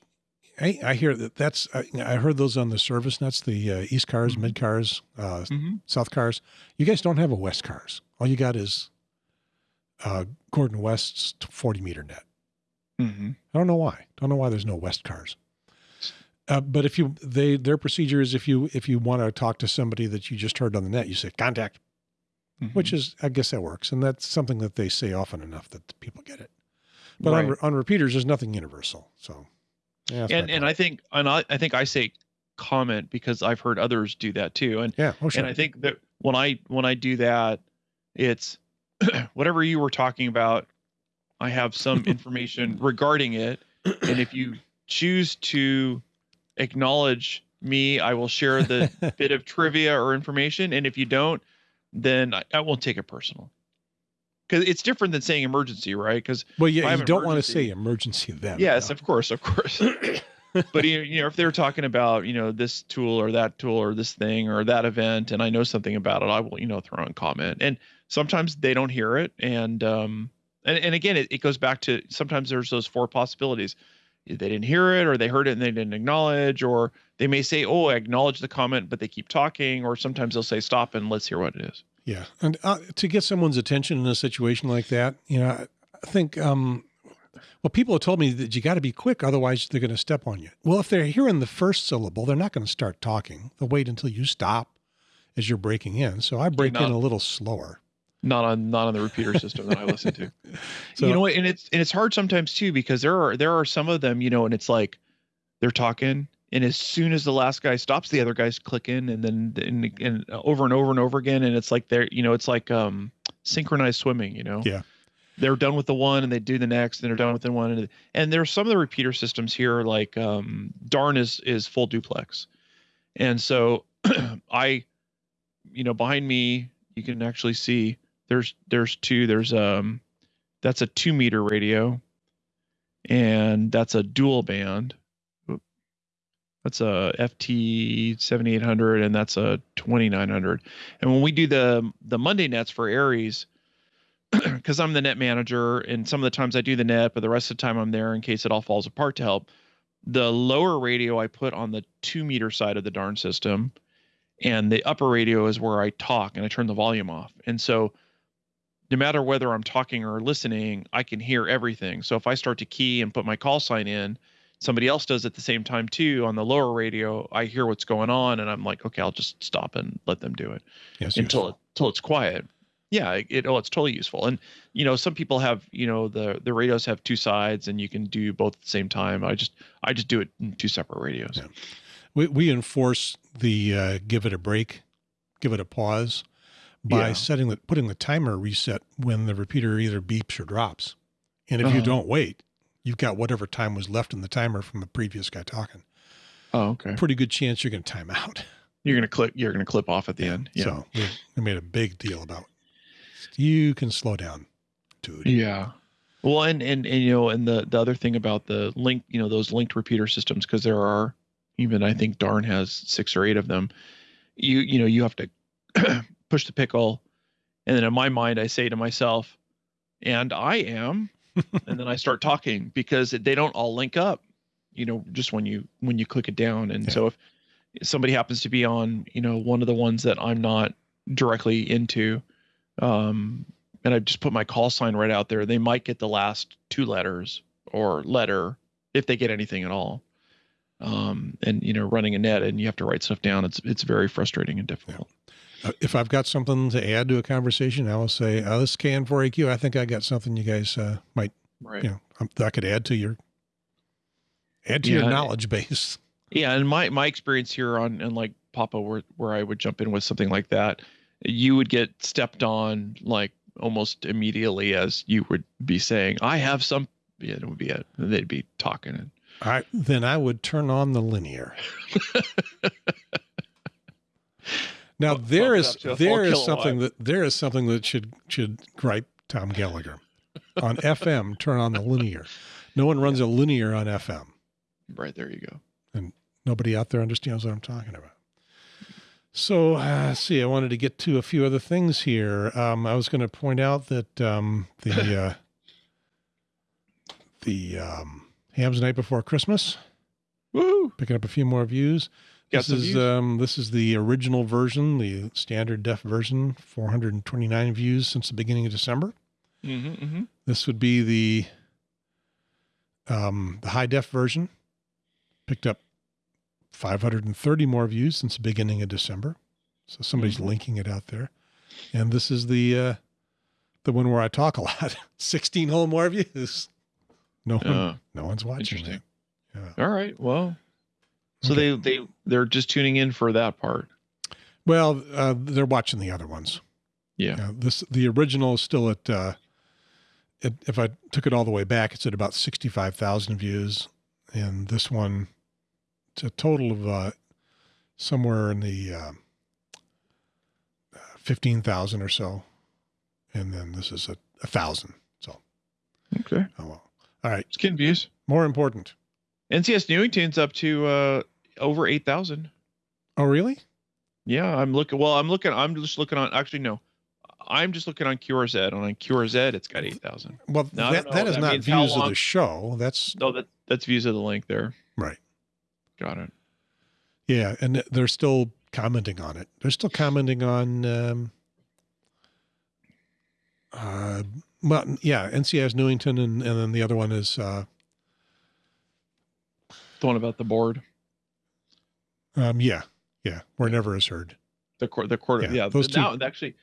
I, I hear that that's I, I heard those on the service nets, the uh, East cars, Mhm. mid cars, uh, Mm-hmm. South cars. You guys don't have a West cars. All you got is uh, Gordon West's 40 meter net. Mm-hmm. I don't know why. Don't know why there's no West cars. Uh, but if you they their procedure is if you if you want to talk to somebody that you just heard on the net, you say contact, Mhm. which is I guess that works, and that's something that they say often enough that people get it. But on, Right. on repeaters, there's nothing universal. So, yeah, and and. I think and I, I think I say comment because I've heard others do that too. And yeah, oh sure, and I think that when I when I do that, it's [clears throat] whatever you were talking about. I have some [laughs] information regarding it, and if you choose to acknowledge me, I will share the [laughs] bit of trivia or information. And if you don't, then I, I won't take it personal. Because it's different than saying emergency, right? Because well, yeah, you don't want to say emergency then. yes, no. of course, of course. [laughs] but you you know, if they're talking about you know this tool or that tool or this thing or that event, and I know something about it, I will you know throw in comment. And sometimes they don't hear it, and um, and and again, it, it goes back to sometimes there's those four possibilities. They didn't hear it, or they heard it and they didn't acknowledge, or they may say, "Oh, I acknowledge the comment," but they keep talking, or sometimes they'll say, "Stop and let's hear what it is." Yeah, and uh, to get someone's attention in a situation like that, you know, I- think um, well, people have told me that you got to be quick, otherwise they're going to step on you. Well, if they're hearing the first syllable, they're not going to start talking. They'll wait until you stop as you're breaking in. So I break in a little slower. Not on not on the repeater system that I listen to. [laughs] So- you know, what, and it's and it's hard sometimes too because there are there are some of them, you know, and it's like they're talking, and as soon as the last guy stops, the other guy's click in, and then and, and over and over and over again, and it's like they're you know, it's like um synchronized swimming, you know. Yeah. They're done with the one and they do the next, and they're done with the one, and and there's some of the repeater systems here, like um Darn is is full duplex, and so [clears throat] I, you know, behind me you can actually see there's there's two there's um that's a two meter radio and that's a dual band. That's a ft 7800 and that's a 2900 and when we do the the monday nets for ARES [clears throat] because i'm the net manager and some of the times i do the net but the rest of the time i'm there in case it all falls apart to help the lower radio i put on the two meter side of the darn system and the upper radio is where I talk and I turn the volume off. And so no matter whether I'm talking or listening, I can hear everything. So if I start to key and put my call sign in, somebody else does at the same time too on the lower radio, I hear what's going on and I'm like, okay, I'll just stop and let them do it Yes, until useful. it, until it's quiet. Yeah, it, it oh, it's totally useful. And you know, some people have, you know, the the radios have two sides and you can do both at the same time. I just I just do it in two separate radios. Yeah. we, we enforce the uh, give it a break, give it a pause by Yeah. setting the putting the timer reset when the repeater either beeps or drops. And if you Uh-huh. don't wait, you've got whatever time was left in the timer from the previous guy talking. Oh, okay. Pretty good chance you're going to time out. [laughs] You're gonna clip. You're gonna clip off at the end. Yeah. So we, we made a big deal about you can slow down, dude. Yeah. Well, and, and and you know, and the the other thing about the link, you know, those linked repeater systems, because there are even I think Darn has six or eight of them. You you know you have to [clears throat] push the pickle, and then in my mind I say to myself, and I am, [laughs] and then I start talking because they don't all link up. You know, just when you when you click it down, and Yeah. so if somebody happens to be on, you know, one of the ones that I'm not directly into, um, and I just put my call sign right out there, they might get the last two letters or letter if they get anything at all. Um, and you know, running a net and you have to write stuff down. It's it's very frustrating and difficult. Uh, if I've got something to add to a conversation, I will say, uh, this KN4AQ. I think I got something you guys uh, might, Right. you know, um, that I could add to your, add to Yeah. your knowledge base. Yeah, and my my experience here on and like Papa, where where I would jump in with something like that, you would get stepped on like almost immediately as you would be saying, "I have some." Yeah, it would be it. They'd be talking and I, then I would turn on the linear. [laughs] now Bump- there is up to a there is something that there is something that should should gripe Tom Gallagher on [laughs] FM. Turn on the linear. No one runs a linear on FM. right there you go. And nobody out there understands what I'm talking about. So uh, see. I wanted to get to a few other things here. Um, I was going to point out that um, the [laughs] uh, the um, Hams Night Before Christmas Woo! picking up a few more views. Got This is views. um this is the original version, the standard def version, 429 views since the beginning of December. Mm-hmm, mm-hmm. This would be the um the high def version. Picked up 530 more views since the beginning of December. So somebody's Mhm. linking it out there. And this is the uh, the one where I talk a lot. [laughs] 16 whole more views. No one, Uh, no one's watching. interesting. Yeah. all right. Well, so Okay. they they they're just tuning in for that part. Well, uh, they're watching the other ones. Yeah. This the original is still at. Uh, it, if I took it all the way back, it's at about sixty-five thousand views, and this one, it's a total of uh, somewhere in the uh, fifteen thousand or so, and then this is a, a thousand. So, Okay. oh well. All right. Skin views. More important. NCS Newington's up to uh over eight thousand. Oh, really? Yeah, I'm looking. Well, I'm looking. I'm just looking on. Actually, no, I'm just looking on QRZ. And on QRZ, it's got eight thousand. Well, No, I that, that is That not views of the show. That's No, that that's views of the link there. right. Got it. Yeah, and they're still commenting on it. They're still commenting on, um, uh, well, yeah, NCS Newington, and, and then the other one is, uh, The one about the board, um, yeah, yeah, where never is heard. the court, the court. Yeah, Yeah, those two- That, actually,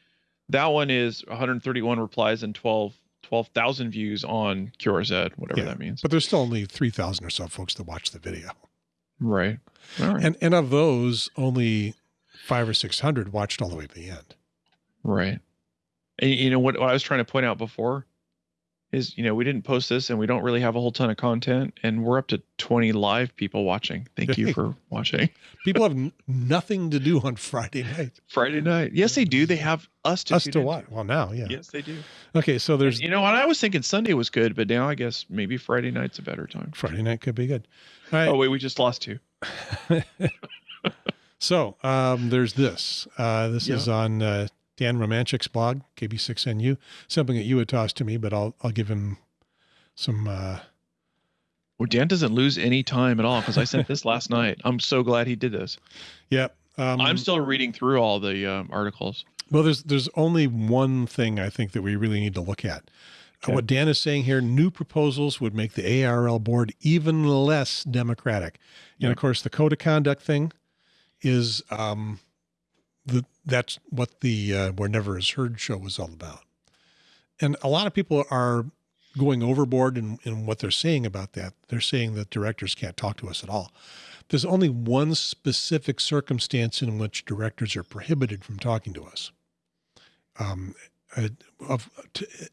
that one is 131 replies and 12 12,000 views on QRZ, whatever Yeah, that means. But there's still only three thousand or so folks that watch the video, right. All right. and and of those, only five or six hundred watched all the way to the end. Right. And you know what, what I was trying to point out before is, you know, we didn't post this and we don't really have a whole ton of content and we're up to 20 live people watching. Thank you for watching. [laughs] People have nothing to do on Friday night. Friday night. Yes, they do. They have us to Us to watch. Well, now, yeah. Yes, they do. Okay, so there's You know, and I was thinking Sunday was good, but now I guess maybe Friday night's a better time. Friday night could be good. All right. Oh wait, we just lost two. [laughs] So um, there's this. Uh, this Yeah. is on uh, Dan Romanchik's blog, KB6NU. Something that you had tossed to me, but I'll I'll give him some. Uh, Well, Dan doesn't lose any time at all because I sent this last night. I'm so glad he did this. yeah. Um, I'm still reading through all the um, articles. well, there's there's only one thing I think that we really need to look at. Okay. What Dan is saying here: new proposals would make the ARRL board even less democratic. And of course, the code of conduct thing is um, the that's what the uh, Where Never Is Heard show was all about. And a lot of people are going overboard in, in what they're saying about that. They're saying that directors can't talk to us at all. There's only one specific circumstance in which directors are prohibited from talking to us. Um, uh, of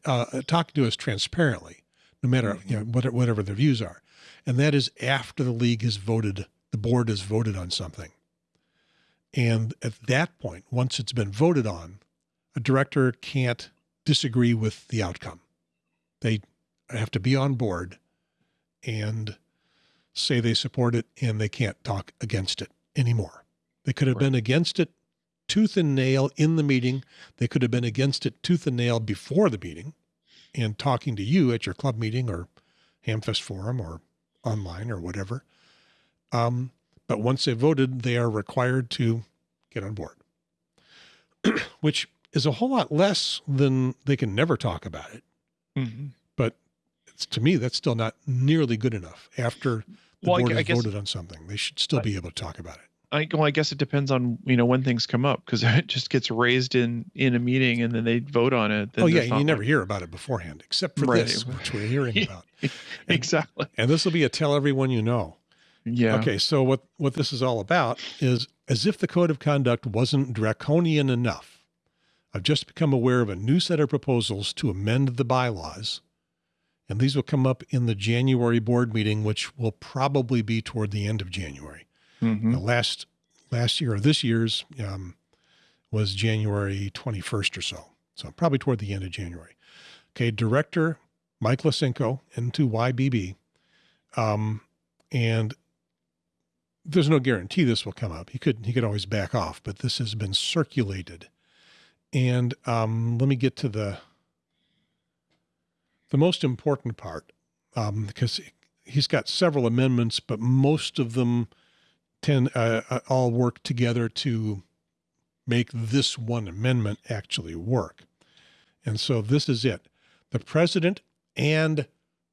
uh, talking to us transparently, no matter you know what, whatever their views are, and that is after the league has voted, the board has voted on something, and at that point, once it's been voted on, a director can't disagree with the outcome. They have to be on board and say they support it, and they can't talk against it anymore. They could have Right. been against it tooth and nail in the meeting. They could have been against it tooth and nail before the meeting and talking to you at your club meeting or Hamfest forum or online or whatever. Um, but once they've voted, they are required to get on board, [clears throat] which is a whole lot less than they can never talk about it. Mm-hmm. But it's, to me, that's still not nearly good enough. After the Well, board I has guess- voted on something, they should still be able to talk about it. I, well, I guess it depends on you know when things come up because [laughs] it just gets raised in in a meeting and then they vote on it. then oh yeah, and you never hear about it beforehand, except for Right. this, which we're hearing [laughs] about. exactly. And this will be a tell everyone you know. Yeah. Okay, so what what this is all about is as if the code of conduct wasn't draconian enough. I've just become aware of a new set of proposals to amend the bylaws, and these will come up in the January board meeting, which will probably be toward the end of January. Mhm. The last last year or this year's um, was January 21st or so. So probably toward the end of January. Okay, director Mike Lisenco into YBB. Um, and there's no guarantee this will come up. He could he could always back off, but this has been circulated. And um, let me get to the the most important part um, because he's got several amendments, but most of them tend uh, uh, all work together to make this one amendment actually work. And so this is it. The president and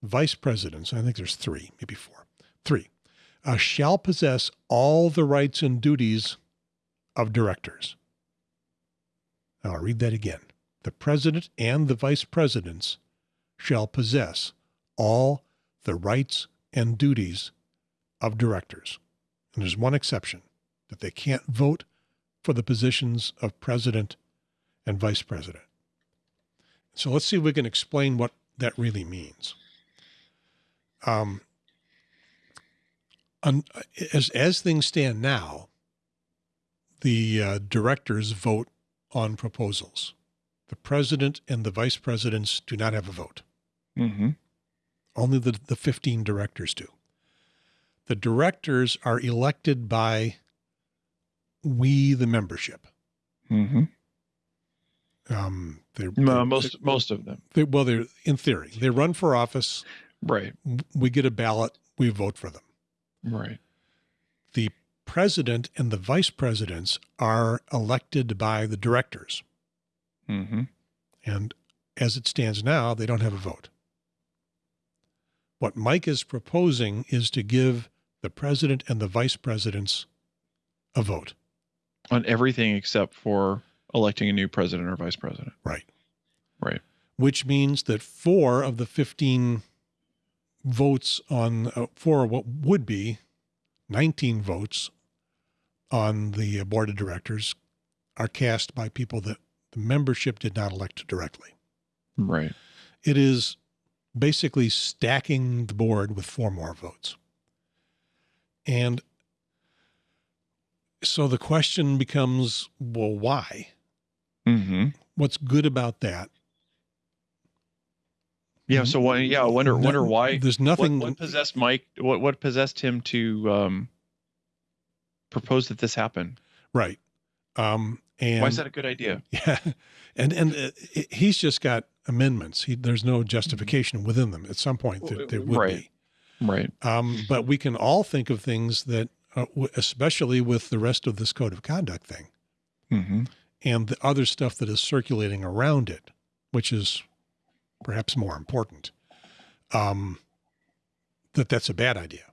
vice presidents, I think there's three, maybe four, three, uh, shall possess all the rights and duties of directors. Now, I'll read that again. The president and the vice presidents shall possess all the rights and duties of directors. And there's one exception that they can't vote for the positions of president and vice president. So let's see if we can explain what that really means. Um, un, as, as things stand now, the uh, directors vote on proposals. The president and the vice presidents do not have a vote. Mm-hmm. Only the, the 15 directors do. The directors are elected by we, the membership. Mm-hmm. Um, they're, Uh, they're- most most of them. they, well, they're in theory, they run for office. Right. We get a ballot, we vote for them. Right. The president and the vice presidents are elected by the directors. Mm-hmm. And as it stands now, they don't have a vote. What Mike is proposing is to give the president and the vice presidents a vote. On everything except for electing a new president or vice president. Right. Right. Which means that four of the 15 votes on, uh, four of what would be 19 votes on the board of directors are cast by people that the membership did not elect directly. Right. it is basically stacking the board with four more votes. And so the question becomes well, why? Mm-hmm. What's good about that? Yeah. So why? Yeah. I wonder. No- Wonder why. There's nothing. what possessed Mike? What what possessed him to um, propose that this happen? right. Um, and Why is that a good idea? [laughs] Yeah, and and uh, it- he's just got amendments. He, there's no justification within them. At some point, there, there would Right. be. Right. Um, but we can all think of things that, uh, especially with the rest of this code of conduct thing. Mm-hmm. and the other stuff that is circulating around it, which is perhaps more important, um, that that's a bad idea.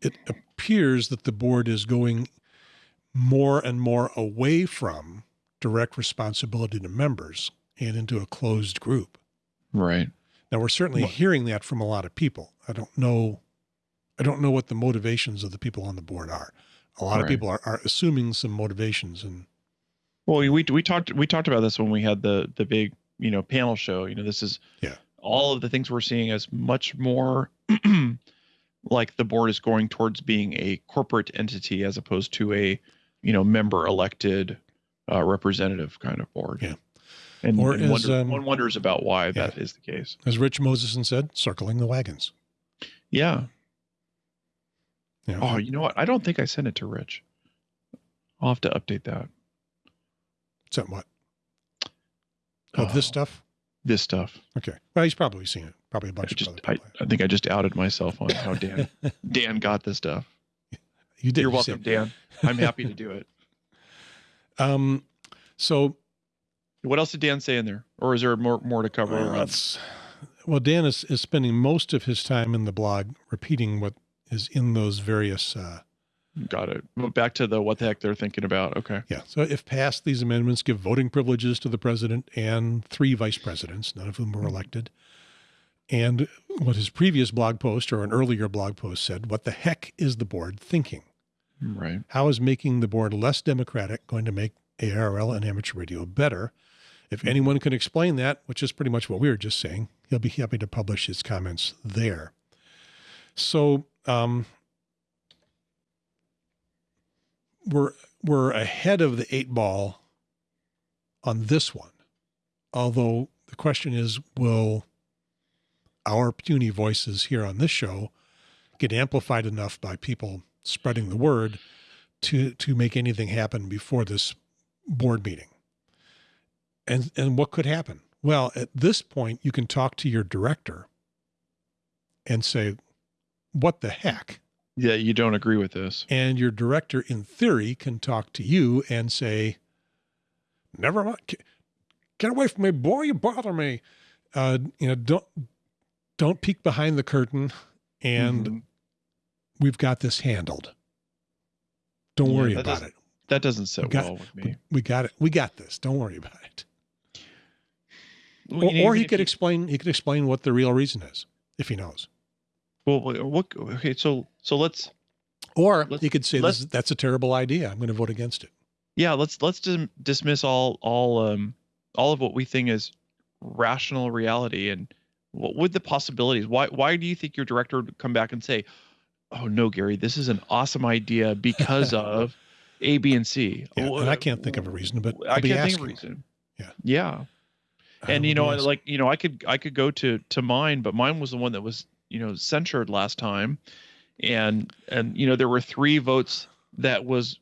It appears that the board is going more and more away from direct responsibility to members and into a closed group. Right. Now we're certainly Well- hearing that from a lot of people. I don't know I don't know what the motivations of the people on the board are. A lot of people are, are assuming some motivations and Well, we we talked we talked about this when we had the the big you know panel show. You know, this is Yeah. all of the things we're seeing as much more [clears throat] like the board is going towards being a corporate entity as opposed to a you know member elected uh, representative kind of board. Yeah. And, Or and as, wonder, um, one wonders about why that is the case. as Rich Moseson said, circling the wagons. Yeah. You know, Oh, you know what? I don't think I sent it to Rich. I'll have to update that. Except what? Oh, this Oh, stuff? This stuff. Okay. Well, he's probably seen it. Probably a bunch of just other I. I think I just outed myself on how Dan [laughs] Dan got this stuff. you did. You're welcome, Dan. I'm happy to do it. [laughs] Um, so What else did Dan say in there, or is there more more to cover? well, that's, well, Dan is, is spending most of his time in the blog repeating what is in those various uh, Got it. Well, Back to the what the heck they're thinking about. Okay. Yeah. So if passed, these amendments give voting privileges to the president and three vice presidents, none of whom were elected. And what his previous blog post or an earlier blog post said, what the heck is the board thinking? Right. How is making the board less democratic going to make ARRL and amateur radio better? If anyone can explain that, which is pretty much what we were just saying, he'll be happy to publish his comments there. So um, we're we're ahead of the eight ball on this one. Although the question is, will our puny voices here on this show get amplified enough by people spreading the word to to make anything happen before this board meeting? And and what could happen? Well, at this point, you can talk to your director and say, "What the heck?" Yeah, you don't agree with this. And your director, in theory, can talk to you and say, "Never mind, Get- away from me, boy! You bother me." Uh, you know, don't don't peek behind the curtain and Mhm. we've got this handled. Don't Yeah, worry about it. That doesn't sit We got- well with me. We, we got it. We got this. Don't worry about it. Well, Or, or he could you- explain. He could explain what the real reason is if he knows. Well, what? Okay, so so let's Or Let's- he could say this, that's a terrible idea. I'm going to vote against it. yeah let's let's dismiss all all um all of what we think is rational reality and what would the possibilities why why do you think your director would come back and say oh no gary this is an awesome idea because [laughs] of a b and c Yeah, and I can't think of a reason, but i I'll be can't think asking. of a reason Yeah. yeah I and you know like you know i could i could go to to mine but mine was the one that was you know censured last time and and you know there were three votes that was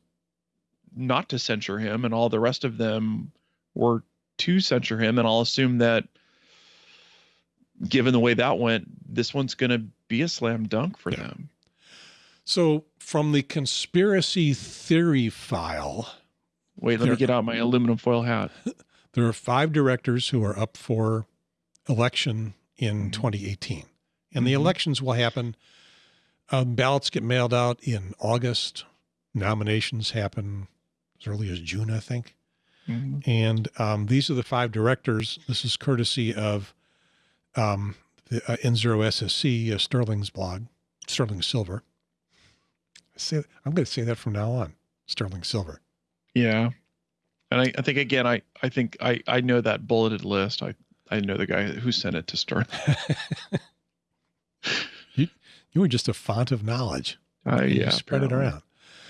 not to censure him and all the rest of them were to censure him and i'll assume that given the way that went this one's going to be a slam dunk for Yeah. them So from the conspiracy theory file, wait let There- me get out my aluminum foil hat [laughs] there are five directors who are up for election in Mhm. 2018. And the Mhm. elections will happen. Um, ballots get mailed out in August. Nominations happen as early as June, I think. Mhm. And um, these are the five directors. This is courtesy of um, the uh, N0 SSC, uh, Sterling's blog, Sterling Silver. I say, I'm going to say that from now on, Sterling Silver. yeah and I, I think again i i think i i know that bulleted list i i know the guy who sent it to stern [laughs] You you were just a font of knowledge. uh, You yeah spread it around.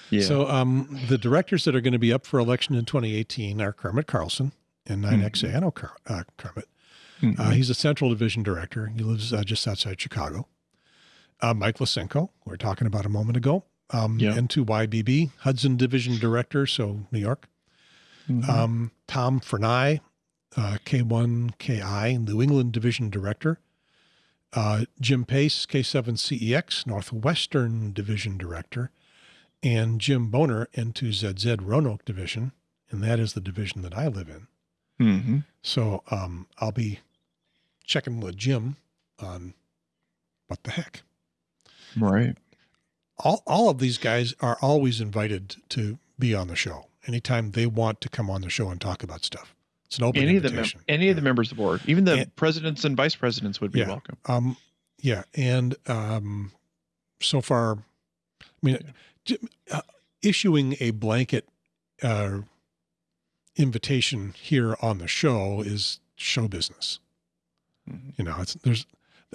yeah So um, the directors that are going to be up for election in 2018 are Kermit Carlson and 9XA. I know Ker- uh, Kermit. Mhm. Uh, he's a Central Division director. He lives uh, just outside Chicago. Uh, Mike Lisenco, we were talking about a moment ago. Um, Yeah. N2YBB, Hudson Division director, so New York. Mhm. Um, Tom Frenaye, uh, K1KI, New England Division Director. Uh, Jim Pace, K7CEX, Northwestern Division Director. And Jim Boehner, N2ZZ Roanoke Division. And that is the division that I live in. Mhm. So um, I'll be checking with Jim on what the heck. right All, all of these guys are always invited to be on the show anytime they want to come on the show and talk about stuff. It's an open any of the invitation. any of the members of the board even the And- presidents and vice presidents would be Yeah. welcome Um, yeah, and um, so far, I mean, uh, issuing a blanket uh, invitation here on the show is show business. Mhm. You know, it's there's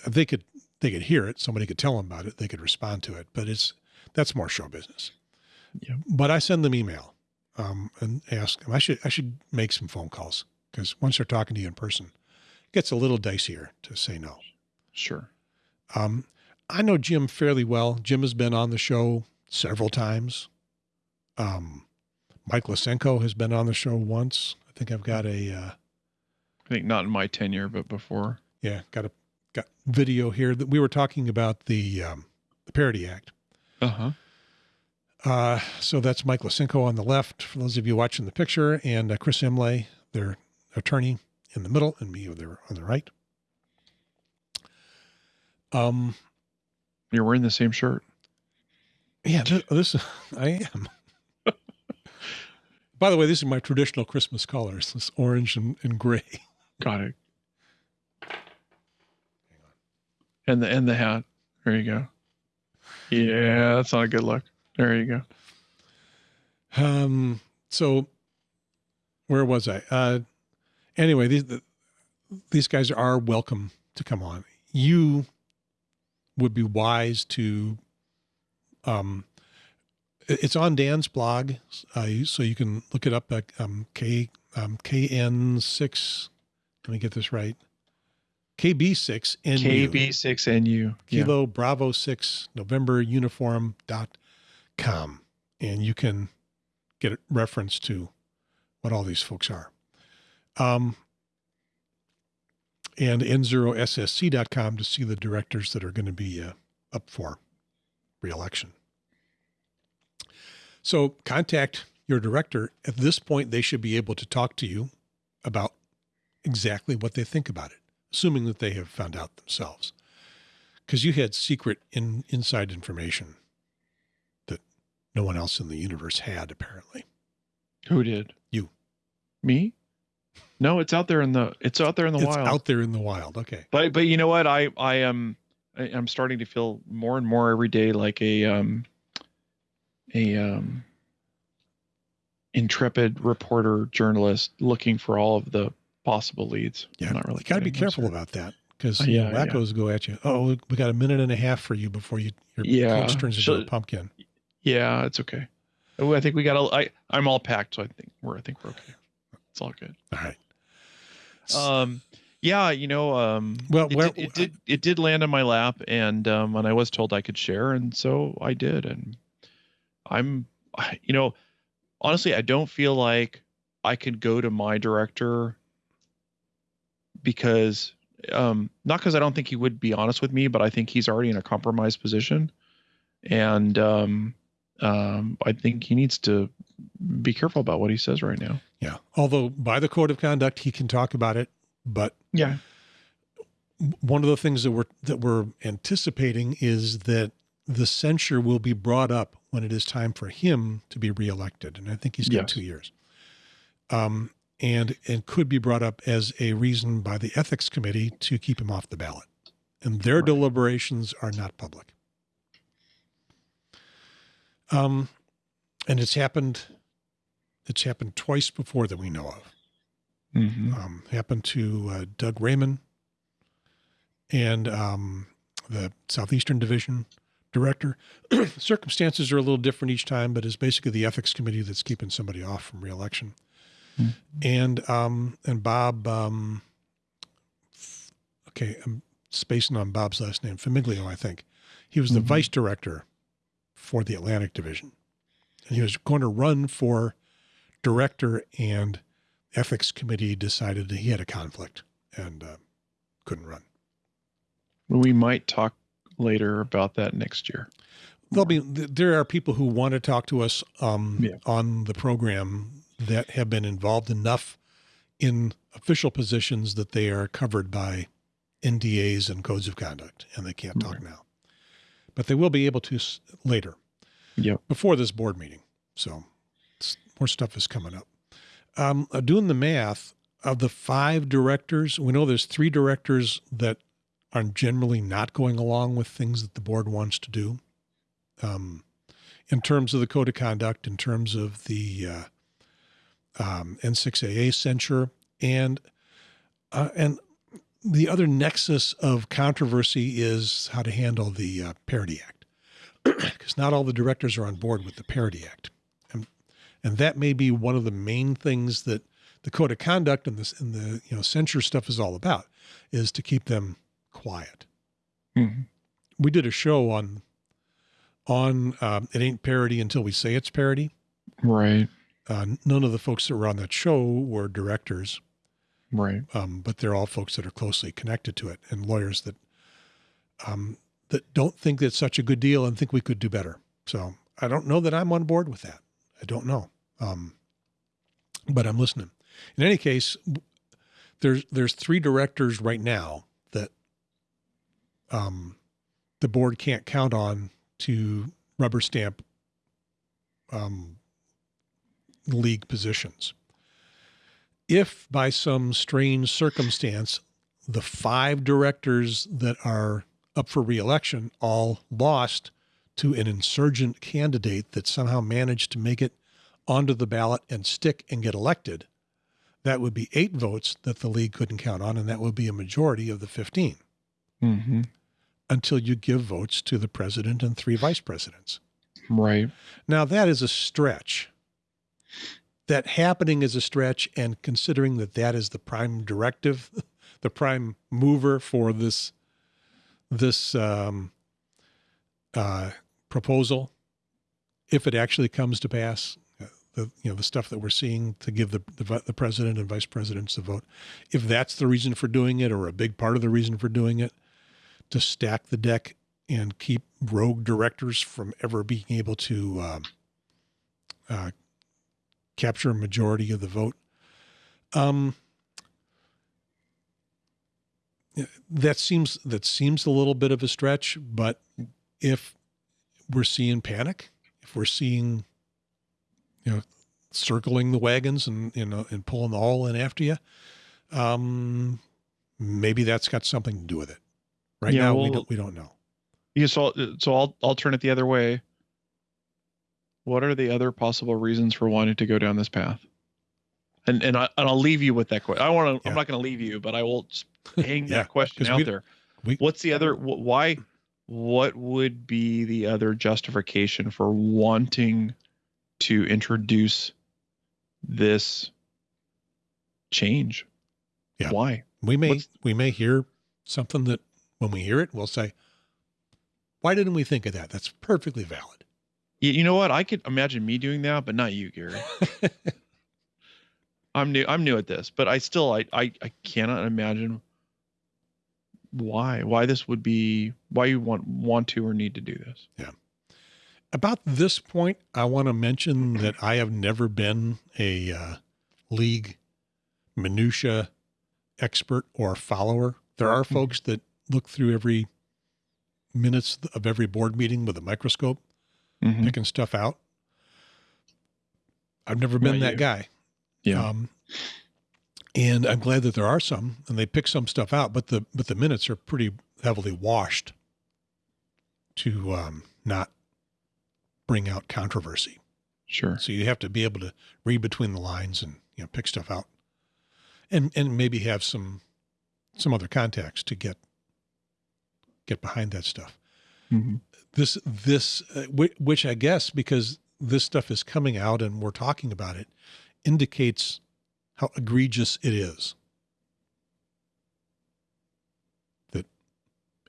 they could they could hear it, somebody could tell them about it, they could respond to it, but it's that's more show business. Yeah. But I send them email um, and ask them. I should I should make some phone calls because once they're talking to you in person, it gets a little dicier to say no. sure Um, I know Jim fairly well. Jim has been on the show several times. Um, Mike Lisenco has been on the show once. I think I've got a uh, i think not in my tenure but before yeah got a got video here that we were talking about the um, the Parity Act. uh-huh Uh, so that's Mike Lisenco on the left, for those of you watching the picture, and uh, Chris Imlay, their attorney, in the middle, and me over on the right. Um, you're wearing the same shirt Yeah, this, this [laughs] I am. [laughs] By the way, these are my traditional Christmas colors: this orange and, and gray. got it and the and the hat there you go yeah that's not a good look there you go Um, so where was I? Uh, anyway, these the, these guys are welcome to come on. You would be wise to. Um, it's on Dan's blog, uh, so you can look it up at um, K um, KN six. Let me get this right. KB six NU. kb6nu yeah. Kilo Bravo 6 November uniform dot com. And you can get a reference to what all these folks are. Um, and n0ssc.com to see the directors that are going to be uh, up for reelection. So contact your director. At this point, they should be able to talk to you about exactly what they think about it, assuming that they have found out themselves. Because you had secret in, inside information no one else in the universe had apparently. Who did? You. Me? No, it's out there in the it's out there in the it's wild. out there in the wild. Okay. But but you know what? I I am I, I'm starting to feel more and more every day like a um a um intrepid reporter journalist looking for all of the possible leads. Yeah, I'm not really you got to be careful sorry. about that because Uh, yeah, yeah. go at you. Oh, we got a minute and a half for you before you your Yeah, coach turns into a pumpkin. Yeah, it's okay. Oh, I think we got a I I'm all packed, so I think we're I think we're okay. It's all good. All right. Um yeah, you know, um Well, it, where- did, it did it did land on my lap and um and I was told I could share and so I did and I'm [sighs] you know, honestly, I don't feel like I could go to my director because um not because I don't think he would be honest with me, but I think he's already in a compromised position and um um I think he needs to be careful about what he says right now. Yeah. Although by the code of conduct, he can talk about it, but Yeah. one of the things that we're that we're anticipating is that the censure will be brought up when it is time for him to be reelected, and I think he's got Yes. two years. Um, and and could be brought up as a reason by the ethics committee to keep him off the ballot, and their Right. deliberations are not public. Um, and it's happened. It's happened twice before that we know of Mhm. um, happened to uh, Doug Raymond and um, the Southeastern Division director. [clears throat] Circumstances are a little different each time, but it's basically the ethics committee that's keeping somebody off from reelection. Hmm. And um, and Bob, um, okay, I'm spacing on Bob's last name, Famiglio, I think. He was the Mhm. vice director for the Atlantic Division, and he was going to run for director and ethics committee decided that he had a conflict and uh, couldn't run. We might talk later about that next year. There'll be there are people who want to talk to us um, Yeah. on the program that have been involved enough in official positions that they are covered by NDAs and codes of conduct, and they can't talk now. But they will be able to s- later. Yep. Before this board meeting, so more stuff is coming up. Um, uh, doing the math of the five directors, we know there's three directors that are generally not going along with things that the board wants to do um, in terms of the code of conduct, in terms of the uh, um, N6AA censure, and uh, and the other nexus of controversy is how to handle the uh, Parity Act, [clears throat] because not all the directors are on board with the Parity Act, and and that may be one of the main things that the code of conduct and this and the you know censure stuff is all about, is to keep them quiet Mhm. we did a show on on um, it ain't parody until we say it's parody. Right. Uh, none of the folks that were on that show were directors, Right. um, but they're all folks that are closely connected to it and lawyers that um, that don't think that's such a good deal and think we could do better. So I don't know that I'm on board with that. I don't know, um, but I'm listening. In any case, there's there's three directors right now that um, the board can't count on to rubber stamp um, league positions. If by some strange circumstance the five directors that are up for reelection all lost to an insurgent candidate that somehow managed to make it onto the ballot and stick and get elected, that would be eight votes that the league couldn't count on, and that would be a majority of the 15 hmm until you give votes to the president and three vice presidents. Right. Now, that is a stretch. That happening is a stretch, and considering that that is the prime directive, [laughs] the prime mover for this this um, uh, proposal, if it actually comes to pass, the you know the stuff that we're seeing to give the, the the president and vice presidents the vote, if that's the reason for doing it or a big part of the reason for doing it, to stack the deck and keep rogue directors from ever being able to um, uh, capture a majority of the vote. Um, that seems that seems a little bit of a stretch, but if we're seeing panic, if we're seeing, you know, circling the wagons and you know and pulling the haul in after you, um, maybe that's got something to do with it. Right Yeah, now, we don't we don't know. Yeah, so so I'll I'll turn it the other way. What are the other possible reasons for wanting to go down this path? And and I and I'll leave you with that question. I want to. Yeah. I'm not going to leave you, but I will just [laughs] hang Yeah, that question out we- there. we- What's the other? wh- Why? What would be the other justification for wanting to introduce this change? Yeah. Why? We may What's- we may hear something that when we hear it, we'll say, "Why didn't we think of that?" That's perfectly valid. You, you know what? I could imagine me doing that, but not you, Gary. [laughs] I'm new. I'm new at this, but I still I, I I cannot imagine why why this would be why you want want to or need to do this. Yeah. About this point, I want to mention that I have never been a uh, league minutia expert or follower. There are Mhm. folks that look through every minutes of every board meeting with a microscope, Mhm. picking stuff out. I've never been Not that you. guy. Yeah. Um, and I'm glad that there are some, and they pick some stuff out, but the but the minutes are pretty heavily washed to um, not bring out controversy. Sure. So you have to be able to read between the lines and you know pick stuff out, and and maybe have some some other contacts to get get behind that stuff. Mhm. This this uh, which I guess because this stuff is coming out and we're talking about it indicates how egregious it is. That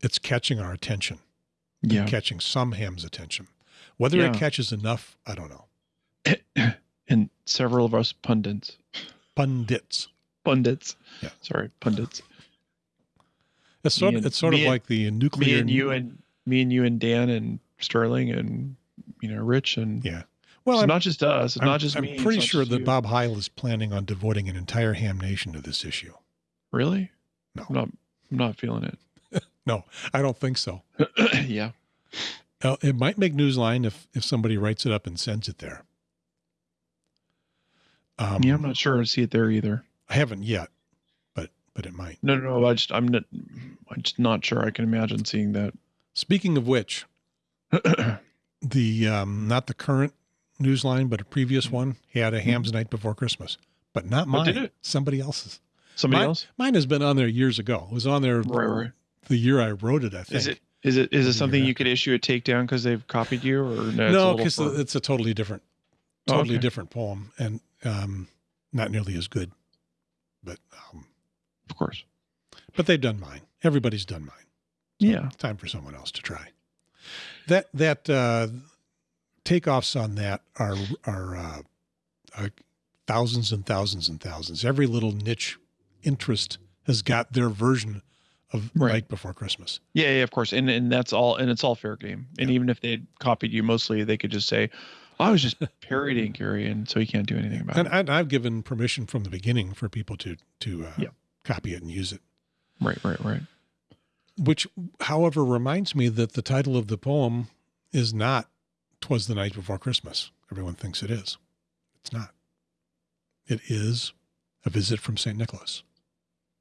it's catching our attention, Yeah. catching some ham's attention. Whether it catches enough, I don't know. [clears throat] and several of us pundits, Pundits. pundits. Yeah. Sorry, pundits. It's sort of and- it's sort of like the nuclear. Me and you and me and you and Dan and Sterling and you know Rich and yeah. Well, it's I'm, not just us. It's I'm, not just I'm me. it's pretty sure that you. Bob Heil is planning on devoting an entire ham nation to this issue. Really? No. I'm not. I'm not feeling it. [laughs] No, I don't think so. [clears throat] yeah. Uh, it might make Newsline if if somebody writes it up and sends it there. Um, Yeah, I'm not sure I see it there either. I haven't yet, but but it might. No, no, no. I just I'm not. I'm just not sure I can imagine seeing that. Speaking of which, [clears throat] the um, not the current Newsline, but a previous one had a Ham's Night before Christmas, but not Mm-hmm. Oh, mine. Somebody else's. Somebody Mine- else. Mine has been on there years ago. It was on there Right, right. the year I wrote it. I think. Is it is it is it something you're could issue a takedown because they've copied you or no? it's a no, because it's a totally different, Oh, totally okay. different poem, and um, not nearly as good. But um, of course. but they've done mine. Everybody's done mine. Yeah. Time for someone else to try. That that uh, takeoffs on that are are uh, uh, thousands and thousands and thousands. Every little niche interest has got their version of Right. Night Before Christmas. Yeah, yeah, of course, and and that's all, and it's all fair game. And even if they copied you, mostly they could just say, "I was just [laughs] parodying Gary," and so you can't do anything about And, it. and I've given permission from the beginning for people to to uh, Yeah. copy it and use it. Right, right, right. Which, however, reminds me that the title of the poem is not "Twas the Night Before Christmas." Everyone thinks it is. It's not. It is a visit from Saint Nicholas.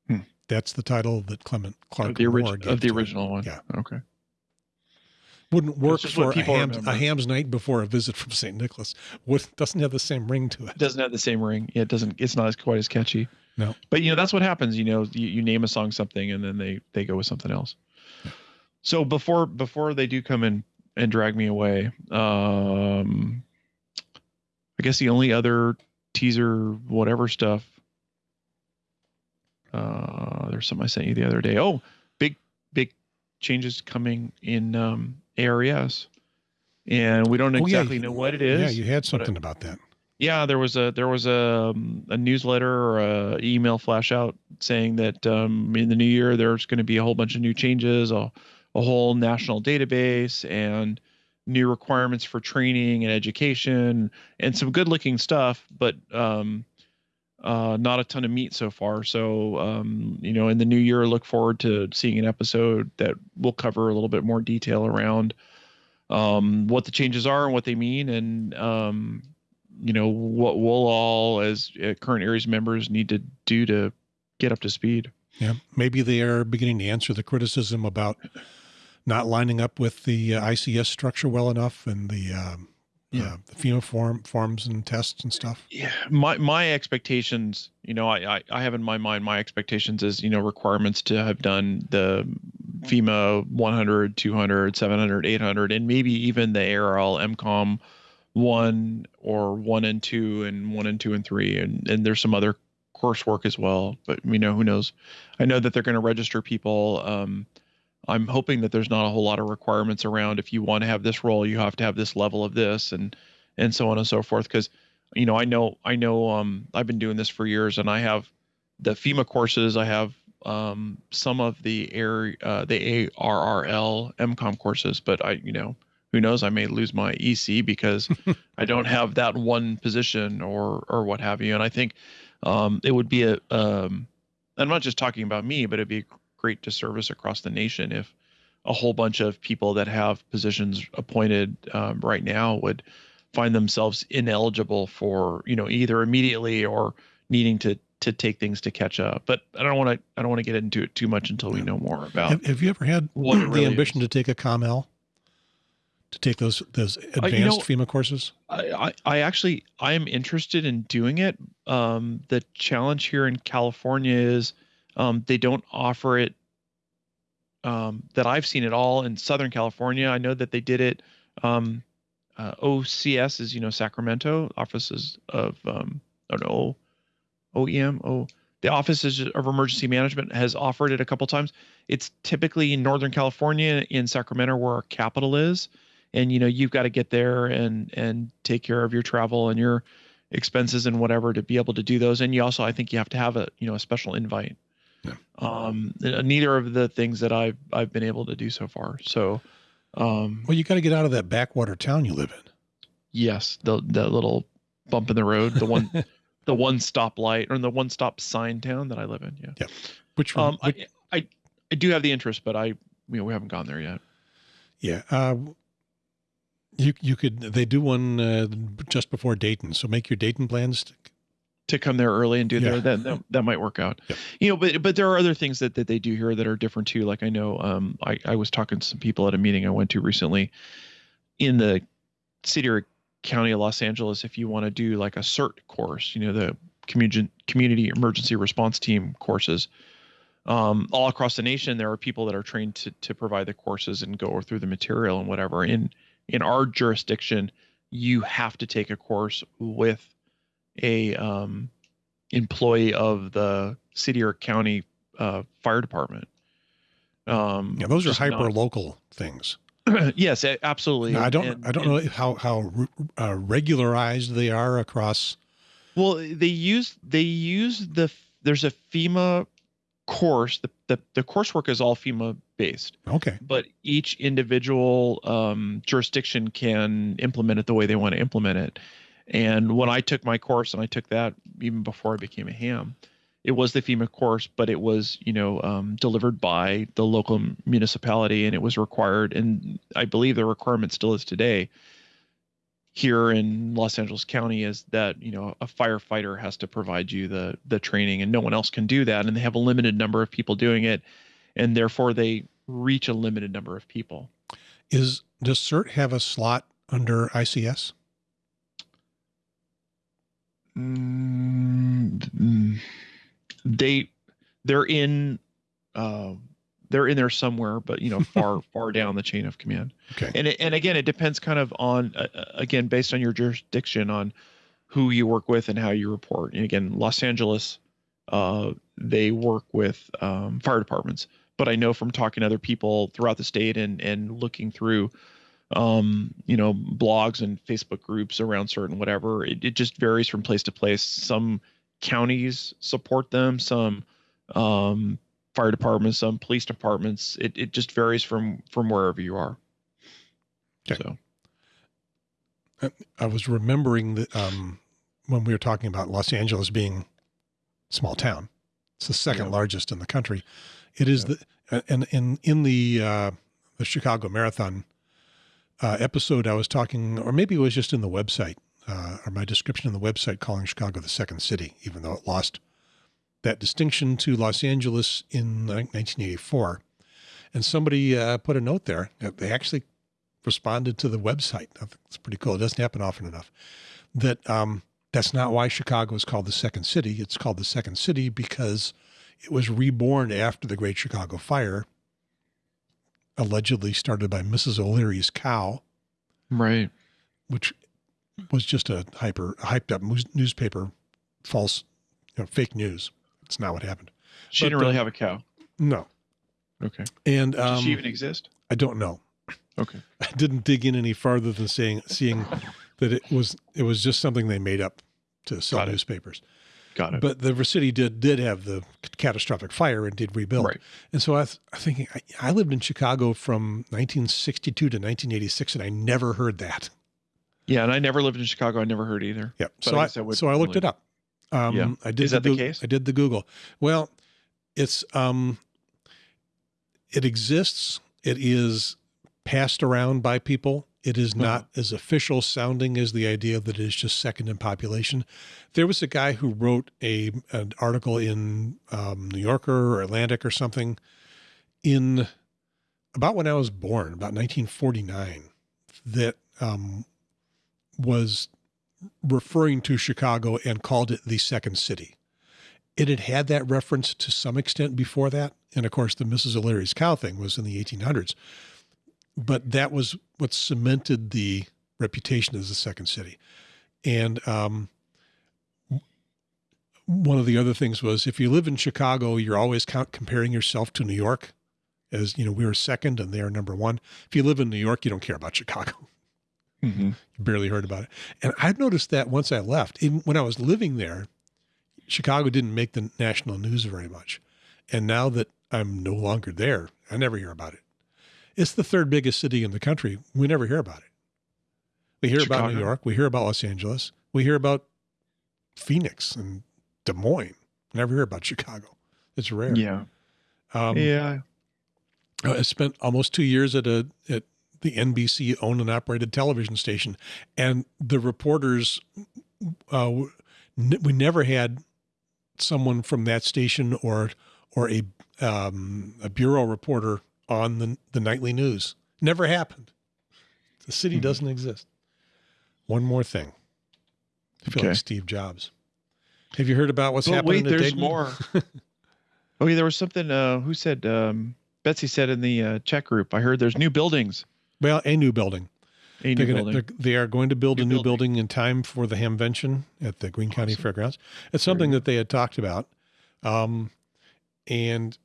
Hmm. That's the title that Clement Clark Of the, gave of the it. original one. Yeah. Okay. Wouldn't work for a ham's, a ham's night before a visit from Saint Nicholas. Would, doesn't have the same ring to it. It doesn't have the same ring. Yeah, it doesn't. It's not as quite as catchy. No. But you know that's what happens. You know, you, you name a song something, and then they they go with something else. So before before they do come in and drag me away, um, I guess the only other teaser whatever stuff. Uh, there's something I sent you the other day. Oh, big big changes coming in um, ARES, and we don't Oh, yeah, exactly know what it is. Yeah, you had something about that. Yeah, there was a there was a um, a newsletter or a email flash out saying that um, in the new year there's going to be a whole bunch of new changes, a, a whole national database, and new requirements for training and education, and some good looking stuff, but um, uh, not a ton of meat so far. So um, you know, in the new year, look forward to seeing an episode that will cover a little bit more detail around um, what the changes are and what they mean, and um, you know what we'll all as uh, current ARES members need to do to get up to speed. Yeah, maybe they are beginning to answer the criticism about not lining up with the uh, ICS structure well enough and the um, Yeah. uh, the FEMA form forms and tests and stuff. Yeah, my my expectations, you know, I, I I have in my mind my expectations is you know requirements to have done the FEMA 100, 200, 700, 800, and maybe even the ARL EmComm one or one and two and one and two and three, and and there's some other coursework as well. But you know, who knows? I know that they're going to register people. Um, I'm hoping that there's not a whole lot of requirements around. If you want to have this role, you have to have this level of this, and and so on and so forth. Because you know, I know, I know, um, I've been doing this for years, and I have the FEMA courses. I have um, some of the air, uh, the ARRL EmComm courses, but I, you know, who knows? I may lose my EC because [laughs] I don't have that one position or or what have you. And I think um, it would be a, um, I'm not just talking about me, but it'd be a great disservice across the nation if a whole bunch of people that have positions appointed um, right now would find themselves ineligible for you know either immediately or needing to to take things to catch up. But I don't want to I don't want to get into it too much until we know more about. Have, have you ever had what the really ambition is. to take a COML? To take those those advanced Uh, you know- FEMA courses? I, I I actually I am interested in doing it. Um, the challenge here in California is um, they don't offer it um, that I've seen at all in Southern California. I know that they did it. Um, uh, OCS is you know Sacramento offices of um, I don't know OEM oh the offices of emergency management has offered it a couple times. It's typically in Northern California in Sacramento where our capital is and you know you've got to get there and and take care of your travel and your expenses and whatever to be able to do those. And you also i think you have to have a you know a special invite. Yeah. um neither of the things that i've i've been able to do so far. So um Well, you got to get out of that backwater town you live in. yes the the little bump in the road the one [laughs] the one stop light or the one stop sign town that i live in yeah. Which, um which I, I i do have the interest but i you know we haven't gone there yet. Yeah, uh, you you could they do one uh, just before Dayton, so make your Dayton plans. to come there early and do Yeah. there that, that that might work out Yep. you know but but there are other things that, that they do here that are different too like i know um i i was talking to some people at a meeting i went to recently in the city or county of los angeles if you want to do like a cert course you know the community community emergency response team courses um, all across the nation there are people that are trained to, to provide the courses and go through the material and whatever in in our jurisdiction you have to take a course with a um, employee of the city or county uh, fire department. Um, Yeah, those are hyper not- local things. [clears throat] yes, absolutely. Now, I don't And- I don't and- know how how uh, regularized they are across. Well, they use they use the there's a FEMA course. The the, the coursework is all FEMA based, Okay, but each individual um, jurisdiction can implement it the way they want to implement it. And when I took my course, and I took that even before I became a ham, it was the FEMA course, but it was you know um, delivered by the local municipality, and it was required. And I believe the requirement still is today here in Los Angeles County is that you know a firefighter has to provide you the the training, and no one else can do that, and they have a limited number of people doing it, and therefore they reach a limited number of people. is does CERT have a slot under ICS? Mm, mm, they they're in uh, they're in there somewhere, but you know [laughs] far far down the chain of command. Okay, And it, and again, it depends kind of on uh, uh, again based on your jurisdiction on who you work with and how you report. And again, Los Angeles, uh, they work with um, fire departments, but I know from talking to other people throughout the state and and looking through um you know blogs and facebook groups around certain whatever it, it just varies from place to place some counties support them some um fire departments some police departments it, it just varies from from wherever you are Okay. so I was remembering that um, when we were talking about Los Angeles being small town, it's the second Yeah. largest in the country. It is Yeah. the and in in the uh, the Chicago Marathon, uh, episode, I was talking, or maybe it was just in the website, uh, or my description in the website, calling Chicago the second city, even though it lost that distinction to Los Angeles in 1984. And somebody uh, put a note there. They actually responded to the website. It's pretty cool. It doesn't happen often enough. That um, that's not why Chicago is called the second city. It's called the second city because it was reborn after the Great Chicago Fire, allegedly started by Mrs. O'Leary's cow, Right. which was just a hyper hyped up newspaper, false, you know, fake news. It's not what happened. She But, didn't really uh, have a cow. No, Okay. and Does um, she even exist? I don't know. Okay. [laughs] I didn't dig in any farther than saying seeing [laughs] that it was it was just something they made up to sell Got it. newspapers. Got it. But the city did did have the catastrophic fire and did rebuild. Right. And so I was thinking, I, I lived in Chicago from 1962 to 1986, and I never heard that. Yeah, and I never lived in Chicago. I never heard either. Yep. But So I I, I so I looked it up. Um, Yeah. I did Is that the Goog- case? I did the Google. Well, it's um, it exists. It is passed around by people. It is not Uh-huh. as official sounding as the idea that it is just second in population. There was a guy who wrote a an article in um, New Yorker or Atlantic or something in about when I was born, about 1949, that um, was referring to Chicago and called it the second city. It had had that reference to some extent before that. And of course, the Mrs. O'Leary's cow thing was in the 1800s. But that was what cemented the reputation as the second city. And um, one of the other things was if you live in Chicago, you're always comparing yourself to New York as, you know, we were second and they are number one. If you live in New York, you don't care about Chicago Mhm. barely heard about it. And I've noticed that once I left, even when I was living there, Chicago didn't make the national news very much. And now that I'm no longer there, I never hear about it. It's the third biggest city in the country. We never hear about it. We hear about New York. We hear about Los Angeles. We hear about Phoenix and Des Moines. Never hear about Chicago. It's rare. Yeah. Um, yeah. I spent almost two years at a at the NBC owned and operated television station, and the reporters, uh, n- we never had someone from that station or or a um, a bureau reporter on the the nightly news. Never happened. The city Mhm. doesn't exist. One more thing. I feel Okay. like Steve Jobs. Have you heard about what's But happening? wait, there's Dayton? more. [laughs] oh yeah, there was something. Uh, who said? Um, Betsy said in the uh, chat group. I heard there's new buildings. Well, a new building. A new gonna, building. they're, going to build New a new building. building in time for the Hamvention at the Greene County Awesome. Fairgrounds. It's something that they had talked about. Um, and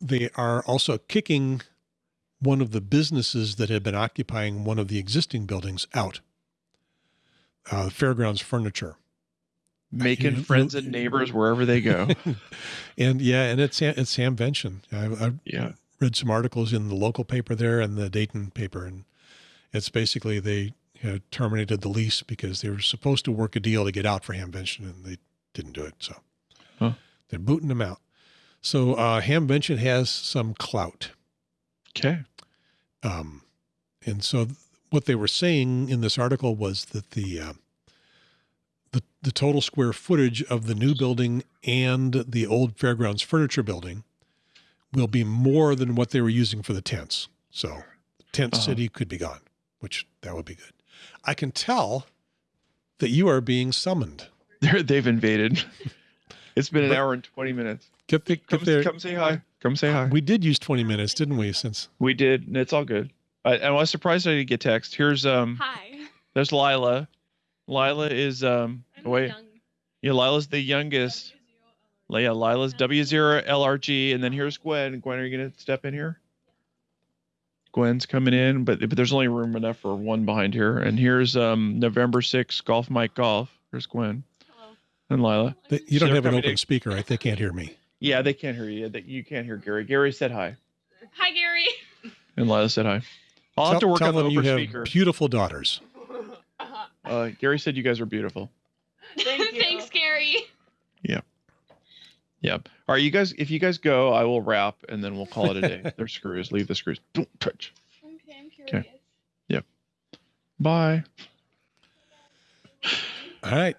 they are also kicking one of the businesses that had been occupying one of the existing buildings out. Uh, Fairgrounds Furniture. Making you- friends you- and neighbors wherever they go. [laughs] And yeah, and it's it's Hamvention. I, I yeah. Read some articles in the local paper there and the Dayton paper, and it's basically they had terminated the lease because they were supposed to work a deal to get out for Hamvention, and they didn't do it. So Huh. they're booting them out. So uh, Hamvention has some clout, Okay. um, and so th- what they were saying in this article was that the uh, the the total square footage of the new building and the old fairgrounds furniture building will be more than what they were using for the tents. So tent Uh-huh. city could be gone, which that would be good. I can tell that you are being summoned. [laughs] They're, they've invaded. [laughs] It's been an But- hour and 20 minutes. Get the, Come, get there. come say hi. Come say hi. We did use 20 minutes, didn't we? Since We did. and It's all good. I, I was surprised I didn't get text. Here's um. Hi. There's Lila. Lila is um. I'm wait. young. Yeah, Lila's the youngest. Yeah, Lila's W0 LRG, and then here's Gwen. Gwen, are you gonna step in here? Gwen's coming in, but but there's only room enough for one behind here. And here's um November 6th Golf Mike Golf. Here's Gwen Hello. and Lila. they, you don't have an open in. speaker, right? They can't hear me. Yeah, they can't hear you. That you can't hear Gary. Gary said hi, Hi, Gary. and Lila said hi. I'll have to work tell on the them you over have speaker. beautiful daughters. Uh, Gary said you guys are beautiful. [laughs] Thank you. Thanks, Gary. Yep. All right, you guys. If you guys go, I will wrap, and then we'll call it a day. [laughs] There's screws. Leave the screws. Don't touch. Okay, I'm curious. Bye. All right.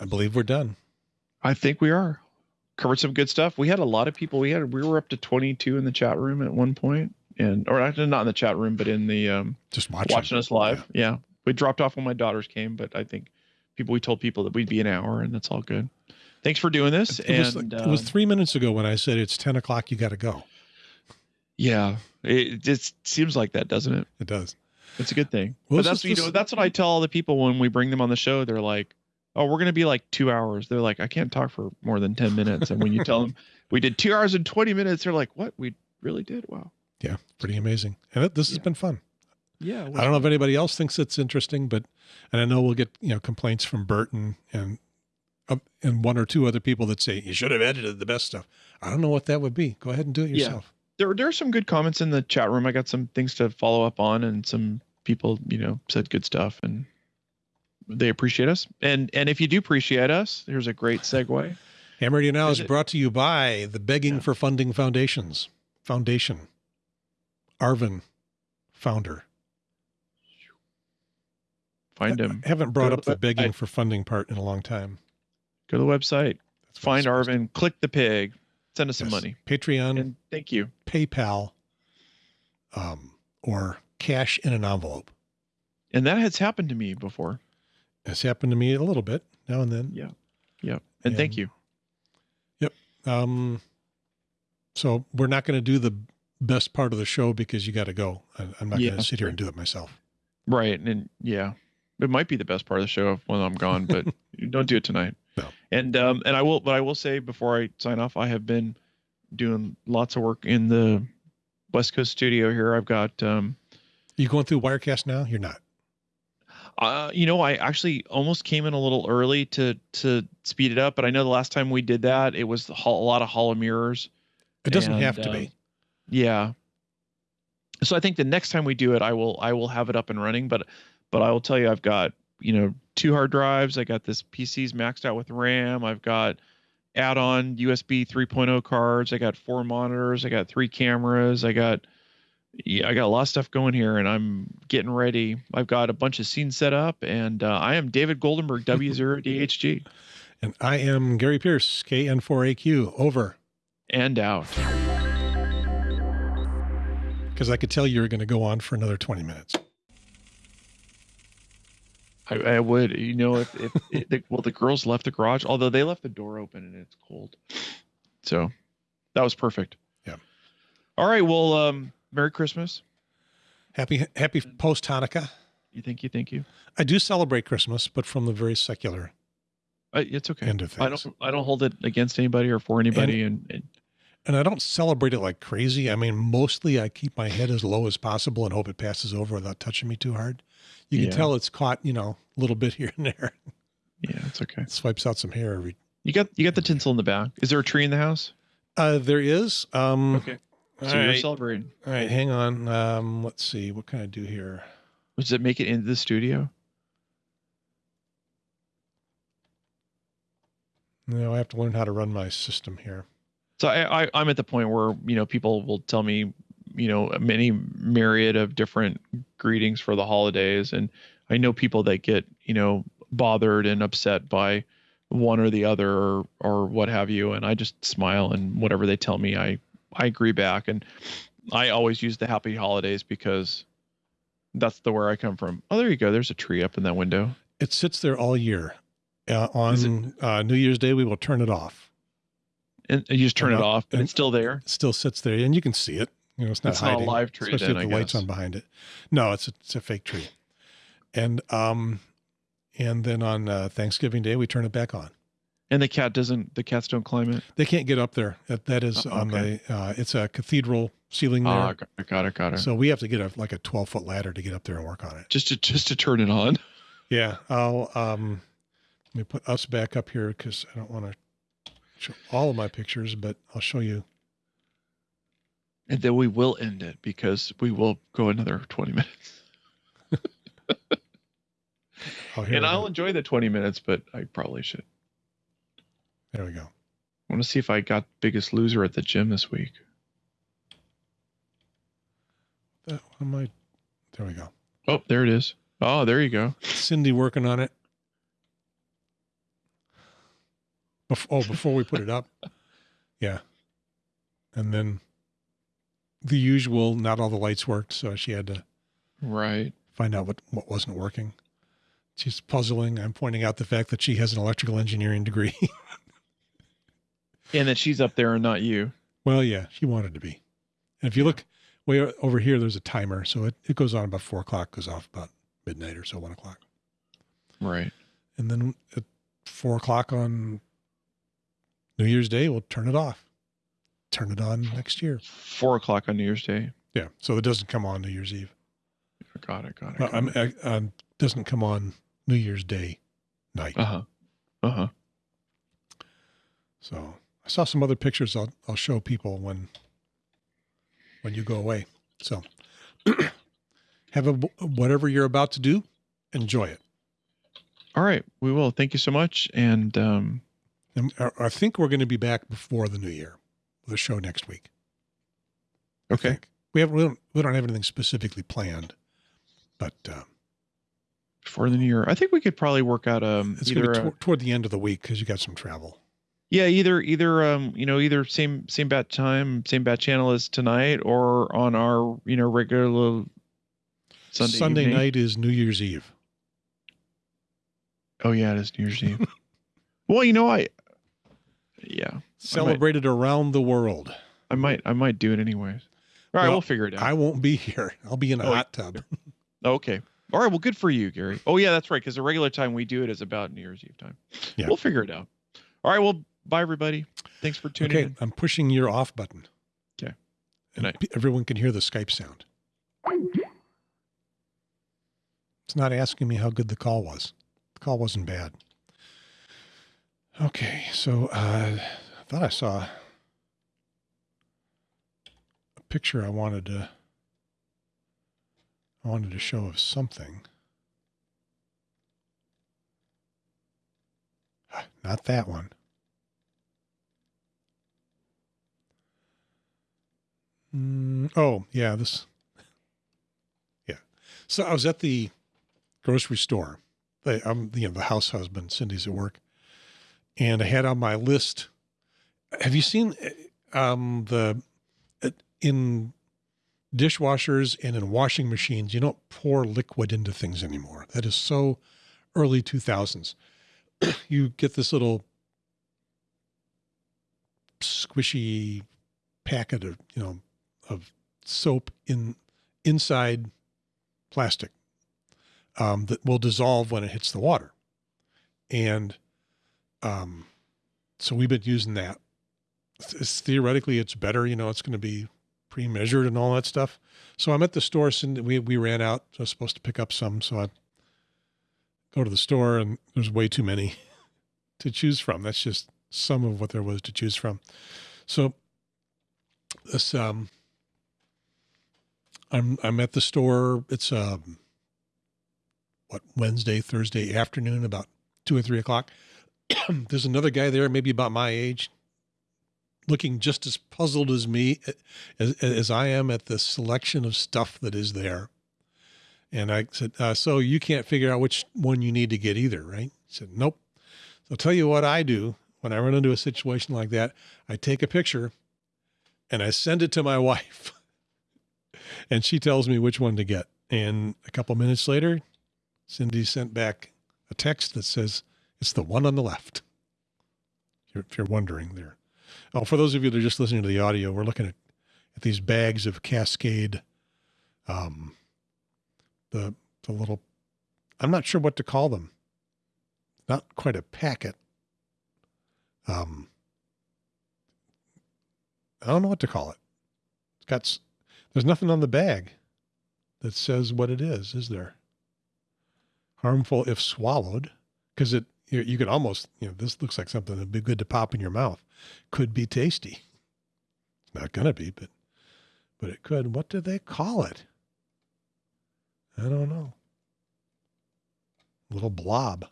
I believe we're done. I think we are. Covered some good stuff. We had a lot of people. We had we were up to 22 in the chat room at one point, and or actually not in the chat room, but in the um, Just watching. watching us live. Yeah. we dropped off when my daughters came, but I think people we told people that we'd be an hour, and that's all good. Thanks for doing this. It was, and it was um, three minutes ago when I said it's 10 o'clock, you got to go. yeah, it just seems like that, doesn't it? It does. It's a good thing. Well, but that's you know that's what I tell all the people when we bring them on the show. They're like, "Oh, we're gonna be like two hours." They're like, "I can't talk for more than ten minutes." And when you tell them [laughs] we did two hours and twenty minutes, they're like, "What? We really did? Wow." Yeah. Pretty amazing. And it, this has been fun. Yeah. I don't know if anybody else thinks it's interesting, but, and I know we'll get, you know, complaints from Bert and, and, uh, and one or two other people that say you should have edited the best stuff. I don't know what that would be. Go ahead and do it Yeah. yourself. There, there are some good comments in the chat room. I got some things to follow up on, and some people, you know, said good stuff, and they appreciate us. And and if you do appreciate us, here's a great segue. [laughs] Ham Radio Now is Is it- brought to you by the Begging Yeah. for Funding Foundations Foundation. Arvin, founder. Find him. I haven't brought Go up the the begging website. for funding part in a long time. Go to the website. That's Find Arvin. Click the pig. Send us some money. Patreon, And thank you. PayPal, um, or cash in an envelope. And that has happened to me before. It's happened to me a little bit now and then. Yeah. Yeah. And thank And- you. Um, so we're not going to do the best part of the show because you got to go. I, I'm not Yeah. going to sit here and do it myself. Right. And yeah, it might be the best part of the show when I'm gone, but [laughs] don't do it tonight. No. And um and I will but I will say before I sign off, I have been doing lots of work in the West Coast studio here. I've got um you going through Wirecast now? You're not. uh you know, I actually almost came in a little early to to speed it up, but I know the last time we did that, it was a lot of hollow mirrors. It doesn't And, have to um, be. Yeah. So I think the next time we do it, I will I will have it up and running. But but I will tell you, I've got you know two hard drives. I got this PC's maxed out with RAM. I've got add-on USB 3.0 cards. I got four monitors. I got three cameras. I got yeah, I got a lot of stuff going here, and I'm getting ready. I've got a bunch of scenes set up, and uh, I am David Goldenberg, [laughs] W0DHG, And I am Gary Pearce, KN4AQ, over. and out. Because I could tell you were going to go on for another 20 minutes. I, I would, you know, if, if, if the, well, the girls left the garage, although they left the door open and it's cold. So that was perfect. Yeah. All right. Well, um, Merry Christmas. Happy, happy post Hanukkah. You thank you. Thank you. I do celebrate Christmas, but from the very secular Uh, it's okay. end of I don't, I don't hold it against anybody or for anybody. And, and And I don't celebrate it like crazy. I mean, mostly I keep my head as low as possible and hope it passes over without touching me too hard. You can Yeah. tell it's caught, you know, a little bit [laughs] here and there. yeah, it's okay. It swipes out some hair every. You got, you got the tinsel in the back. Is there a tree in the house? Uh, there is. Um, okay. So you're right. celebrating. All right, hang on. Um, let's see. What can I do here? Does it make it into the studio? No, I have to learn how to run my system here. So I, I I'm at the point where you know people will tell me you know many myriad of different greetings for the holidays, and I know people that get you know bothered and upset by one or the other or or what have you, and I just smile and whatever they tell me, I I agree back, and I always use the happy holidays because that's the where I come from. Oh, there you go. There's a tree up in that window. It sits there all year. Uh, on uh, New Year's Day, we will turn it off. And you just turn it off, and and- it's still there. It still sits there, and you can see it. You know, it's not It's not a hiding, live tree especially then, if the I lights guess. on behind it. No, it's a, it's a fake tree. And um, and then on uh, Thanksgiving Day, we turn it back on. And the cat doesn't. The cats don't climb it. They can't get up there. That, that is Oh, on okay. the. Uh, it's a cathedral ceiling there, Ah, got it, got it, got it. so we have to get a like a twelve foot ladder to get up there and work on it. just to just to turn it on. Yeah, I'll um, let me put us back up here because I don't want to all of my pictures, but I'll show you. And then we will end it because we will go another 20 minutes. Oh, and I'll go. enjoy the 20 minutes, but I probably should. There we go. I want to see if I got biggest loser at the gym this week. That, what am I? There we go. Oh, there it is. Oh, there you go. Cindy working on it. Bef- oh, before we put it up. [laughs] Yeah. And then the usual, not all the lights worked. So she had to Right. find out what, what wasn't working. She's puzzling. I'm pointing out the fact that she has an electrical engineering degree. And that she's up there and not you. well, yeah, she wanted to be. And if you look way over here, there's a timer. So it, it goes on about four o'clock, goes off about midnight or so, one o'clock. Right. And then at four o'clock on New Year's Day, we'll turn it off. Turn it on next year. Four o'clock on New Year's Day. Yeah. So it doesn't come on New Year's Eve. Got it. Got it. Well, I'm, I, um, doesn't come on New Year's Day night. Uh huh. Uh huh. So I saw some other pictures I'll, I'll show people when when you go away. So [clears throat] have a whatever you're about to do, enjoy it. All right. We will. Thank you so much. And um, And I, I think we're going to be back before the new year with a show next week. Okay. We have we don't we don't have anything specifically planned, but uh, Before the new year, I think we could probably work out um it's going either to be toward the end of the week because you got some travel. yeah either either um you know either same same bat time same bat channel as tonight or on our you know regular Sunday evening. night is New Year's Eve. Oh yeah, it is New Year's Eve. [laughs] well, you know I yeah Celebrated around the world. I might I might do it anyways. All right, Well, we'll figure it out. I won't be here. I'll be in a Oh, hot tub. [laughs] Okay. All right. Well, good for you, Gary. Oh, yeah, that's right. Because the regular time we do it is about New Year's Eve time. Yeah. We'll figure it out. All right. Well, bye, everybody. Thanks for tuning Okay, in. I'm pushing your off button. Okay. And everyone can hear the Skype sound. It's not asking me how good the call was. The call wasn't bad. Okay, so uh, I thought I saw a picture I wanted to I wanted to show of something. Ah, Not that one. Mm, oh, yeah, this. Yeah. So I was at the grocery store. The, I'm, you know, the house husband, Cindy's at work. And I had on my list. Have you seen um, the, uh, in dishwashers and in washing machines, you don't pour liquid into things anymore. That is so early 2000s. [clears throat] you get this little squishy packet of, you know, of soap in inside plastic um, that will dissolve when it hits the water. And um, so we've been using that. It's, theoretically, it's better. You know, it's going to be pre-measured and all that stuff. So I'm at the store. And we we ran out. I was supposed to pick up some. So I go to the store, and there's way too many [laughs] to choose from. That's just some of what there was to choose from. So this um I'm I'm at the store. It's um what Wednesday, Thursday afternoon, about two or three o'clock. [clears throat] There's another guy there, maybe about my age, looking just as puzzled as me as, as I am at the selection of stuff that is there. And I said, uh, "So you can't figure out which one you need to get either, right?" He said, "Nope." So I'll tell you what I do when I run into a situation like that. I take a picture and I send it to my [laughs] wife, and she tells me which one to get. And a couple minutes later, Cindy sent back a text that says it's the one on the left. If you're, wondering there. Oh, for those of you that are just listening to the audio, we're looking at, at these bags of Cascade, um, the the little, I'm not sure what to call them. Not quite a packet. Um, I don't know what to call it. It's got, there's nothing on the bag that says what it is, is there? Harmful if swallowed, because it, you, you could almost, you know, this looks like something that'd be good to pop in your mouth. Could be tasty. It's not going to be, but, but it could. What do they call it? I don't know. Little blob.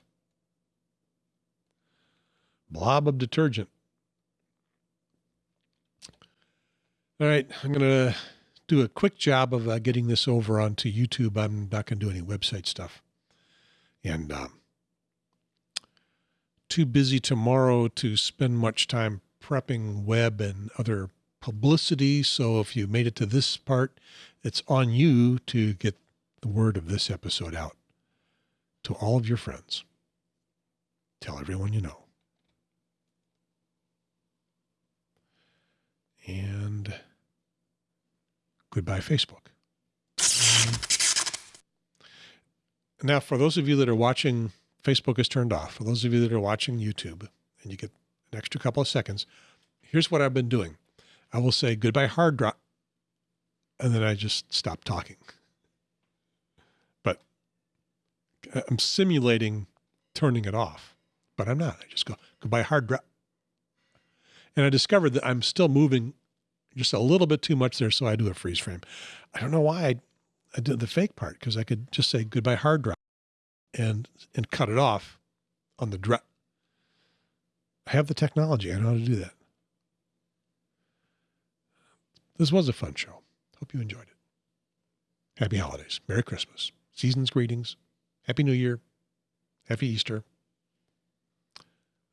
Blob of detergent. All right, I'm going to do a quick job of uh, getting this over onto YouTube. I'm not going to do any website stuff. And um, too busy tomorrow to spend much time prepping web and other publicity. So if you made it to this part, it's on you to get the word of this episode out to all of your friends. Tell everyone you know. And goodbye, Facebook. Now, for those of you that are watching, Facebook is turned off. For those of you that are watching YouTube and you get an extra couple of seconds, here's what I've been doing. I will say goodbye hard drive, and then I just stop talking. But I'm simulating turning it off, but I'm not. I just go goodbye hard drive. And I discovered that I'm still moving just a little bit too much there, so I do a freeze frame. I don't know why I, I did the fake part because I could just say goodbye hard drive and and cut it off on the drive. I have the technology. I know how to do that. This was a fun show. Hope you enjoyed it. Happy holidays. Merry Christmas. Season's greetings. Happy New Year. Happy Easter.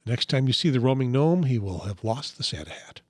The next time you see the roaming gnome, he will have lost the Santa hat.